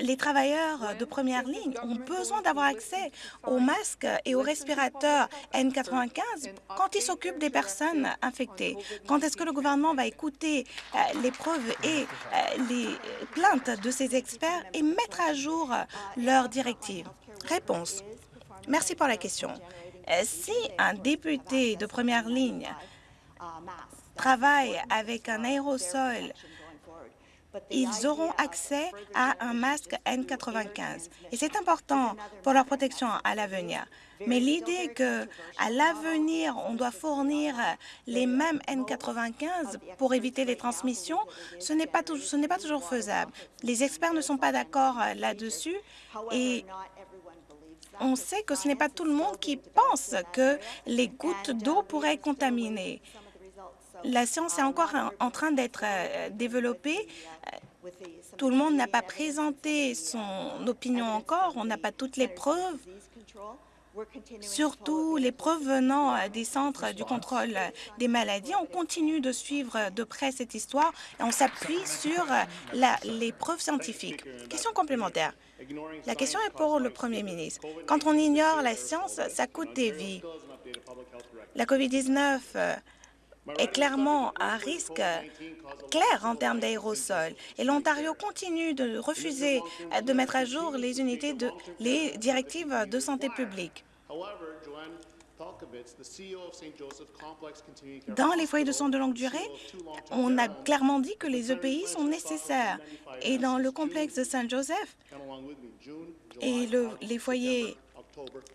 Les travailleurs de première ligne ont besoin d'avoir accès aux masques et aux respirateurs N95 quand ils s'occupent des personnes infectées. Quand est-ce que le gouvernement va écouter euh, les preuves et euh, les plaintes de ces experts et mettre à jour leurs directives? Réponse. Merci pour la question. Euh, si un député de première ligne travaille avec un aérosol, ils auront accès à un masque N95. Et c'est important pour leur protection à l'avenir. Mais l'idée qu'à l'avenir, on doit fournir les mêmes N95 pour éviter les transmissions, ce n'est pas, pas toujours faisable. Les experts ne sont pas d'accord là-dessus et on sait que ce n'est pas tout le monde qui pense que les gouttes d'eau pourraient contaminer. La science est encore en train d'être euh, développée. Tout le monde n'a pas présenté son opinion encore, on n'a pas toutes les preuves. surtout les preuves venant euh, des centres du contrôle des maladies. On continue de suivre de près cette histoire et on s'appuie sur euh, les preuves scientifiques. Question complémentaire. La question est pour le Premier ministre. Quand on ignore la science, ça coûte des vies. La COVID-19 est clairement un risque clair en termes d'aérosols. Et l'Ontario continue de refuser de mettre à jour les unités de les directives de santé publique. Dans les foyers de soins de longue durée, on a clairement dit que les EPI sont nécessaires. Et dans le complexe de Saint-Joseph et le, les foyers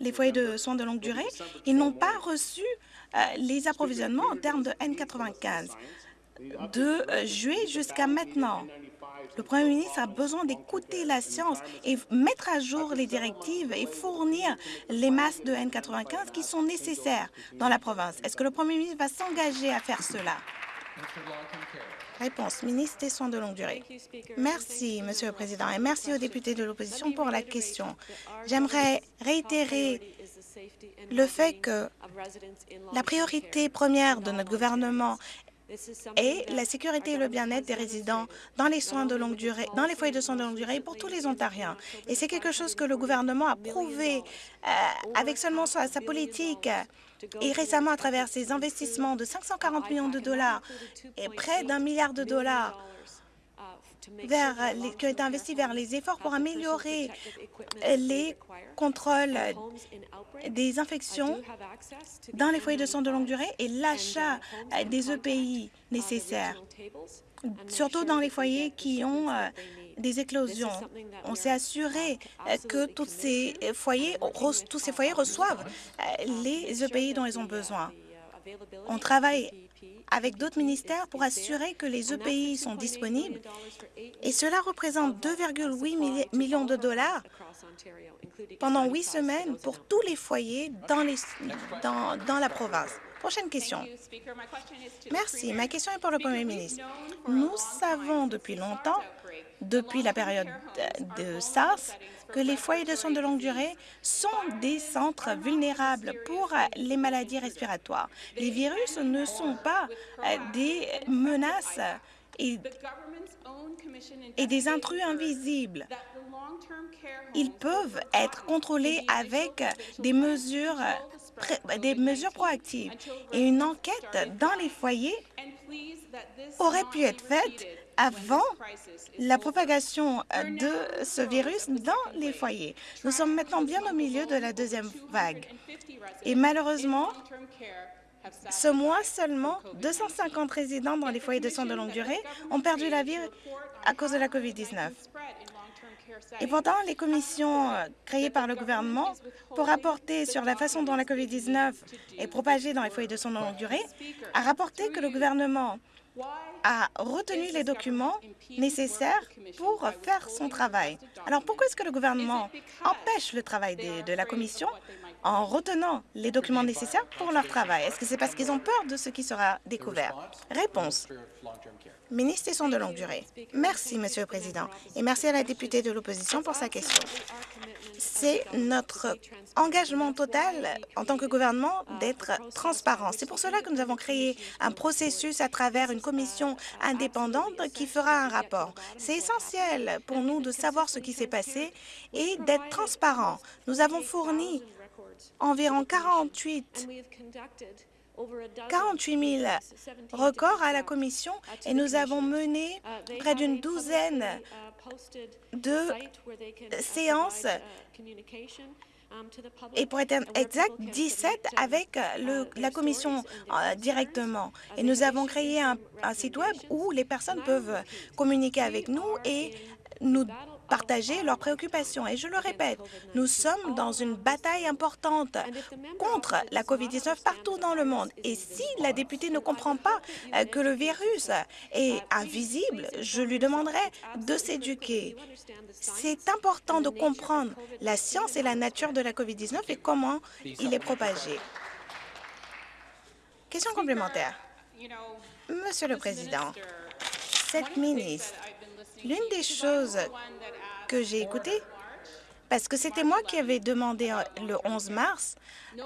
les foyers de soins de longue durée, ils n'ont pas reçu euh, les approvisionnements en termes de N95 de euh, juillet jusqu'à maintenant. Le Premier ministre a besoin d'écouter la science et mettre à jour les directives et fournir les masques de N95 qui sont nécessaires dans la province. Est-ce que le Premier ministre va s'engager à faire cela? Réponse, ministre des Soins de longue durée. Merci, Monsieur le Président, et merci aux députés de l'opposition pour la question. J'aimerais réitérer le fait que la priorité première de notre gouvernement est la sécurité et le bien-être des résidents dans les soins de longue durée, dans les foyers de soins de longue durée pour tous les Ontariens. Et c'est quelque chose que le gouvernement a prouvé euh, avec seulement sa politique et récemment à travers ses investissements de 540 millions de dollars et près d'un milliard de dollars vers qui ont été investis vers les efforts pour améliorer les contrôles des infections dans les foyers de soins de longue durée et l'achat des EPI nécessaires, surtout dans les foyers qui ont euh, des éclosions. On s'est assuré que tous ces foyers, tous ces foyers reçoivent euh, les EPI dont ils ont besoin. On travaille avec d'autres ministères pour assurer que les EPI sont disponibles. et cela représente 2,8 millions de dollars pendant huit semaines pour tous les foyers dans, les, dans, dans la province. Prochaine question. Merci. Ma question est pour le Premier ministre. Nous savons depuis longtemps, depuis la période de SARS, que les foyers de soins de longue durée sont des centres vulnérables pour les maladies respiratoires. Les virus ne sont pas euh, des menaces et, et des intrus invisibles. Ils peuvent être contrôlés avec des mesures, des mesures proactives. Et une enquête dans les foyers aurait pu être faite avant la propagation euh, de ce virus dans les foyers. Nous sommes maintenant bien au milieu de la deuxième vague. Et malheureusement, ce mois seulement, 250 résidents dans les foyers de soins de longue durée ont perdu la vie à cause de la COVID-19. Et pourtant, les commissions euh, créées par le gouvernement pour rapporter sur la façon dont la COVID-19 est propagée dans les foyers de soins longue durée a rapporté que le gouvernement a retenu les documents nécessaires pour faire son travail. Alors pourquoi est-ce que le gouvernement empêche le travail de, la Commission en retenant les documents nécessaires pour leur travail? Est-ce que c'est parce qu'ils ont peur de ce qui sera découvert? Réponse. Ministre des Soins de longue durée. Merci, Monsieur le Président, et merci à la députée de l'opposition pour sa question. C'est notre engagement total en tant que gouvernement d'être transparent. C'est pour cela que nous avons créé un processus à travers une commission indépendante qui fera un rapport. C'est essentiel pour nous de savoir ce qui s'est passé et d'être transparent. Nous avons fourni environ 48 48 000 records à la Commission et nous avons mené près d'une douzaine de séances et pour être exact, 17 avec le, la Commission euh, directement. Et nous avons créé un, un site Web où les personnes peuvent communiquer avec nous et nous partager leurs préoccupations. Et je le répète, nous sommes dans une bataille importante contre la COVID-19 partout dans le monde. Et si la députée ne comprend pas euh, que le virus est invisible, je lui demanderai de s'éduquer. C'est important de comprendre la science et la nature de la COVID-19 et comment il est propagé. Question complémentaire. Monsieur le Président, cette ministre, l'une des choses que j'ai écouté parce que c'était moi qui avais demandé euh, le 11 mars euh,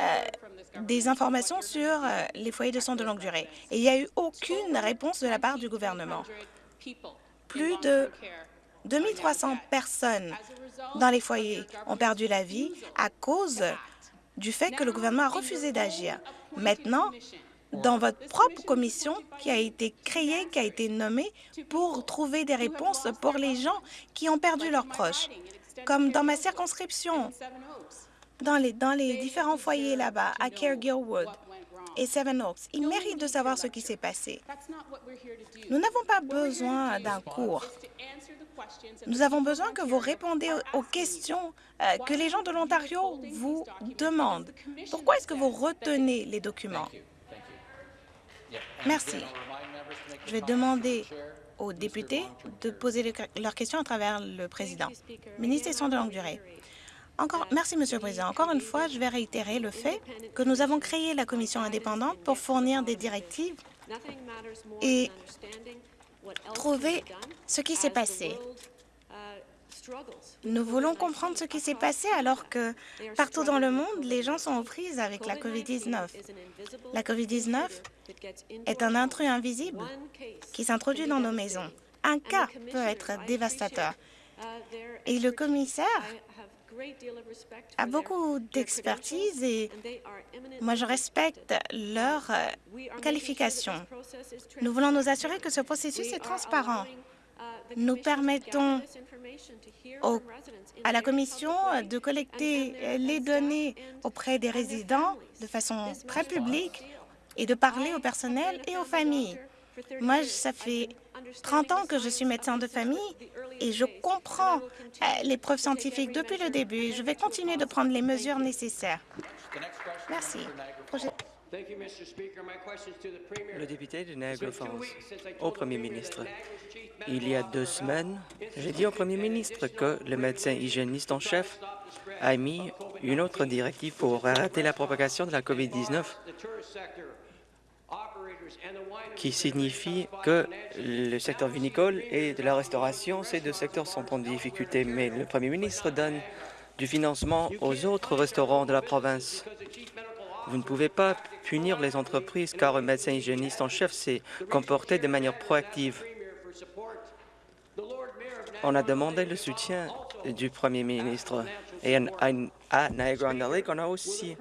des informations sur euh, les foyers de soins de longue durée. Et il n'y a eu aucune réponse de la part du gouvernement. Plus de 2300 personnes dans les foyers ont perdu la vie à cause du fait que le gouvernement a refusé d'agir. Maintenant, dans votre propre commission qui a été créée, qui a été nommée pour trouver des réponses pour les gens qui ont perdu leurs proches, comme dans ma circonscription, dans les, différents foyers là-bas, à Kerr-Gilwood et Seven Oaks. Ils méritent de savoir ce qui s'est passé. Nous n'avons pas besoin d'un cours. Nous avons besoin que vous répondez aux questions euh, que les gens de l'Ontario vous demandent. Pourquoi est-ce que vous retenez les documents? Merci. Je vais demander aux députés de poser leurs questions à travers le président. Ministre des Soins de longue durée. Merci, Monsieur le Président. Encore une fois, je vais réitérer le fait que nous avons créé la commission indépendante pour fournir des directives et trouver ce qui s'est passé. Nous voulons comprendre ce qui s'est passé alors que partout dans le monde, les gens sont aux prises avec la COVID-19. La COVID-19 est un intrus invisible qui s'introduit dans nos maisons. Un cas peut être dévastateur. Et le commissaire a beaucoup d'expertise et moi je respecte leur qualification. Nous voulons nous assurer que ce processus est transparent. Nous permettons à la Commission de collecter les données auprès des résidents de façon très publique et de parler au personnel et aux familles. Moi, ça fait 30 ans que je suis médecin de famille et je comprends euh, les preuves scientifiques depuis le début. Je vais continuer de prendre les mesures nécessaires. Merci. Le député de Niagara Falls, au Premier ministre. Il y a deux semaines, j'ai dit au Premier ministre que le médecin hygiéniste en chef a mis une autre directive pour arrêter la propagation de la COVID-19 qui signifie que le secteur vinicole et de la restauration, ces deux secteurs sont en difficulté. Mais le premier ministre donne du financement aux autres restaurants de la province. Vous ne pouvez pas punir les entreprises car un médecin hygiéniste en chef s'est comporté de manière proactive. On a demandé le soutien du premier ministre. Et à Niagara-on-the-Lake, on a aussi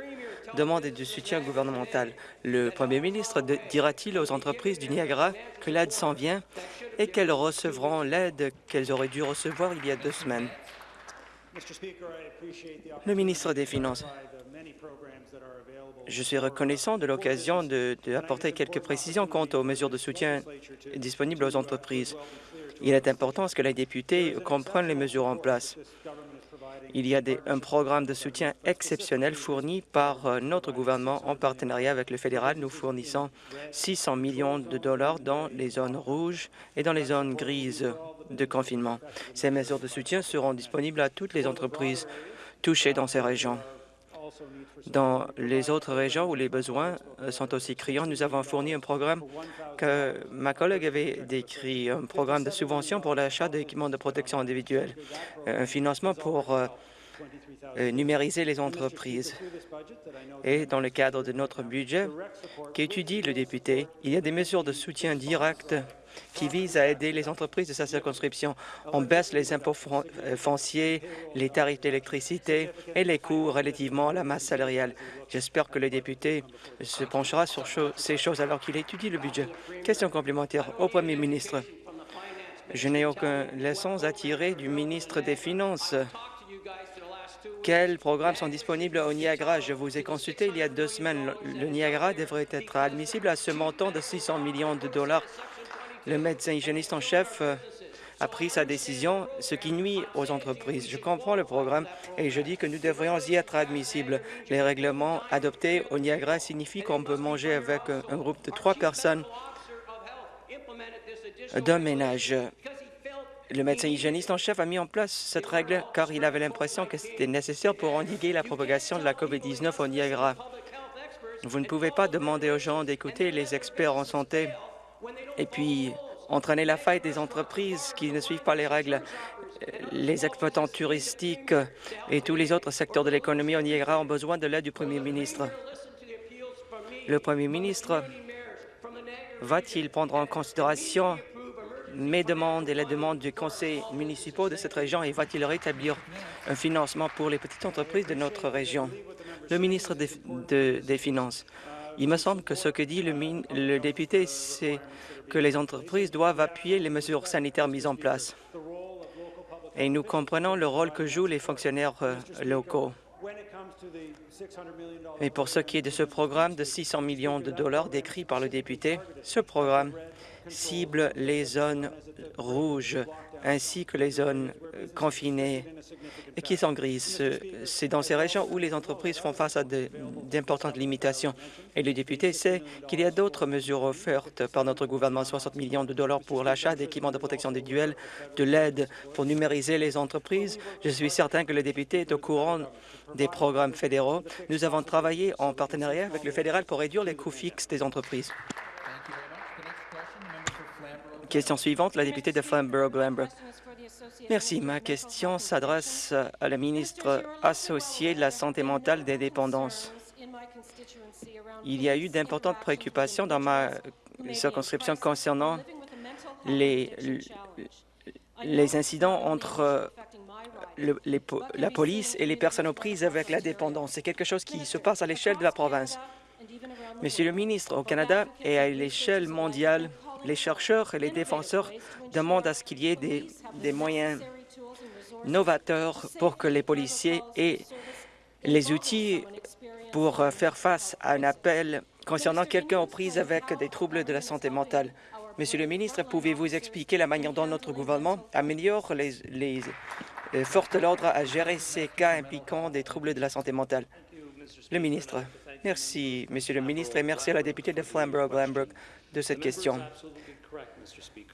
demande du soutien gouvernemental. Le premier ministre dira-t-il aux entreprises du Niagara que l'aide s'en vient et qu'elles recevront l'aide qu'elles auraient dû recevoir il y a deux semaines? Le ministre des Finances. Je suis reconnaissant de l'occasion d'apporter quelques précisions quant aux mesures de soutien disponibles aux entreprises. Il est important que les députés comprennent les mesures en place. Il y a un programme de soutien exceptionnel fourni par euh, notre gouvernement en partenariat avec le fédéral. Nous fournissons 600 millions de dollars dans les zones rouges et dans les zones grises de confinement. Ces mesures de soutien seront disponibles à toutes les entreprises touchées dans ces régions. Dans les autres régions où les besoins euh, sont aussi criants, nous avons fourni un programme que ma collègue avait décrit, un programme de subvention pour l'achat d'équipements de protection individuelle, un financement pour euh, euh, numériser les entreprises. Et dans le cadre de notre budget qu'étudie le député, il y a des mesures de soutien direct qui vise à aider les entreprises de sa circonscription. On baisse les impôts euh, fonciers, les tarifs d'électricité et les coûts relativement à la masse salariale. J'espère que le député se penchera sur ces choses alors qu'il étudie le budget. Question complémentaire au Premier ministre. Je n'ai aucun leçon à tirer du ministre des Finances. Quels programmes sont disponibles au Niagara? Je vous ai consulté il y a deux semaines. Le Niagara devrait être admissible à ce montant de 600 millions de dollars le médecin hygiéniste en chef euh, a pris sa décision, ce qui nuit aux entreprises. Je comprends le programme et je dis que nous devrions y être admissibles. Les règlements adoptés au Niagara signifient qu'on peut manger avec un groupe de trois personnes d'un ménage. Le médecin hygiéniste en chef a mis en place cette règle car il avait l'impression que c'était nécessaire pour endiguer la propagation de la COVID-19 au Niagara. Vous ne pouvez pas demander aux gens d'écouter les experts en santé et puis entraîner la faille des entreprises qui ne suivent pas les règles. les exploitants touristiques et tous les autres secteurs de l'économie au Niagara ont besoin de l'aide du premier ministre. Le premier ministre va-t-il prendre en considération mes demandes et les demandes du conseil municipal de cette région et va-t-il rétablir un financement pour les petites entreprises de notre région? Le ministre des, de- des Finances, il me semble que ce que dit le, député, c'est que les entreprises doivent appuyer les mesures sanitaires mises en place. Et nous comprenons le rôle que jouent les fonctionnaires euh, locaux. Et pour ce qui est de ce programme de 600 millions de dollars décrit par le député, ce programme cible les zones rouges ainsi que les zones euh, confinées et qui sont grises. Ce- C'est dans ces régions où les entreprises font face à d'importantes limitations. Et le député sait qu'il y a d'autres mesures offertes par notre gouvernement, 60 millions de dollars pour l'achat d'équipements de protection individuelle, de l'aide pour numériser les entreprises. Je suis certain que le député est au courant des programmes fédéraux. Nous avons travaillé en partenariat avec le fédéral pour réduire les coûts fixes des entreprises. Question suivante, la députée de Flamborough-Glanbrook. Merci. Ma question s'adresse à la ministre associée de la Santé mentale des dépendances. Il y a eu d'importantes préoccupations dans ma circonscription concernant les, incidents entre la police et les personnes aux prises avec la dépendance. C'est quelque chose qui se passe à l'échelle de la province. Monsieur le ministre, au Canada et à l'échelle mondiale, les chercheurs et les défenseurs demandent à ce qu'il y ait des, moyens novateurs pour que les policiers aient les outils pour faire face à un appel concernant quelqu'un aux prises avec des troubles de la santé mentale. Monsieur le ministre, pouvez-vous expliquer la manière dont notre gouvernement améliore les, les euh, forces de l'ordre à gérer ces cas impliquant des troubles de la santé mentale? Le ministre. Merci, Monsieur le ministre, et merci à la députée de Flamborough-Glanbrook de cette question.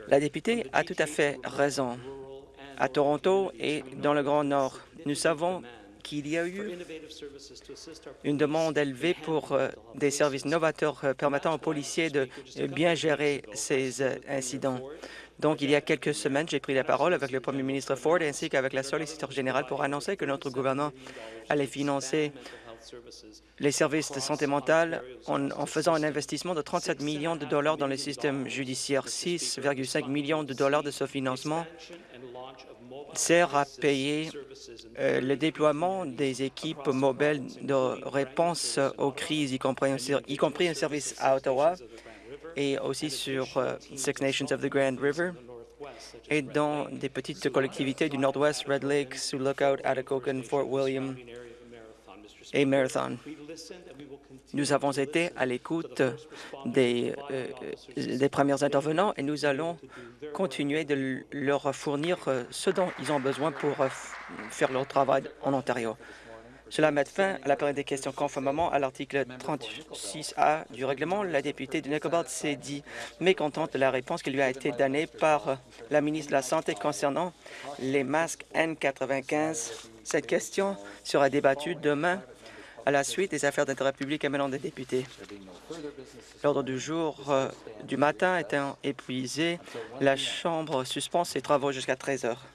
La députée a tout à fait raison. À Toronto et dans le Grand Nord, nous savons qu'il y a eu une demande élevée pour euh, des services novateurs euh, permettant aux policiers de euh, bien gérer ces incidents. Donc, il y a quelques semaines, j'ai pris la parole avec le premier ministre Ford ainsi qu'avec la solliciteur générale pour annoncer que notre gouvernement allait financer les services de santé mentale en, en faisant un investissement de 37 millions de dollars dans le système judiciaire. 6,5 millions de dollars de ce financement sert à payer euh, le déploiement des équipes mobiles de réponse aux crises, y compris un, ser- y compris un service à Ottawa et aussi sur euh, Six Nations of the Grand River et dans des petites collectivités du Nord-Ouest, Red Lake, Sioux Lookout, Atikokan, Fort William et Marathon. Nous avons été à l'écoute des, euh, des premiers intervenants et nous allons continuer de leur fournir euh, ce dont ils ont besoin pour euh, faire leur travail en Ontario. Cela met fin à la période des questions conformément à l'article 36A du règlement. La députée de Nicobalt s'est dit mécontente de la réponse qui lui a été donnée par la ministre de la Santé concernant les masques N95. Cette question sera débattue demain à la suite des affaires d'intérêt public émanant des députés. L'ordre du jour euh, du matin étant épuisé, la Chambre suspend ses travaux jusqu'à 13 heures.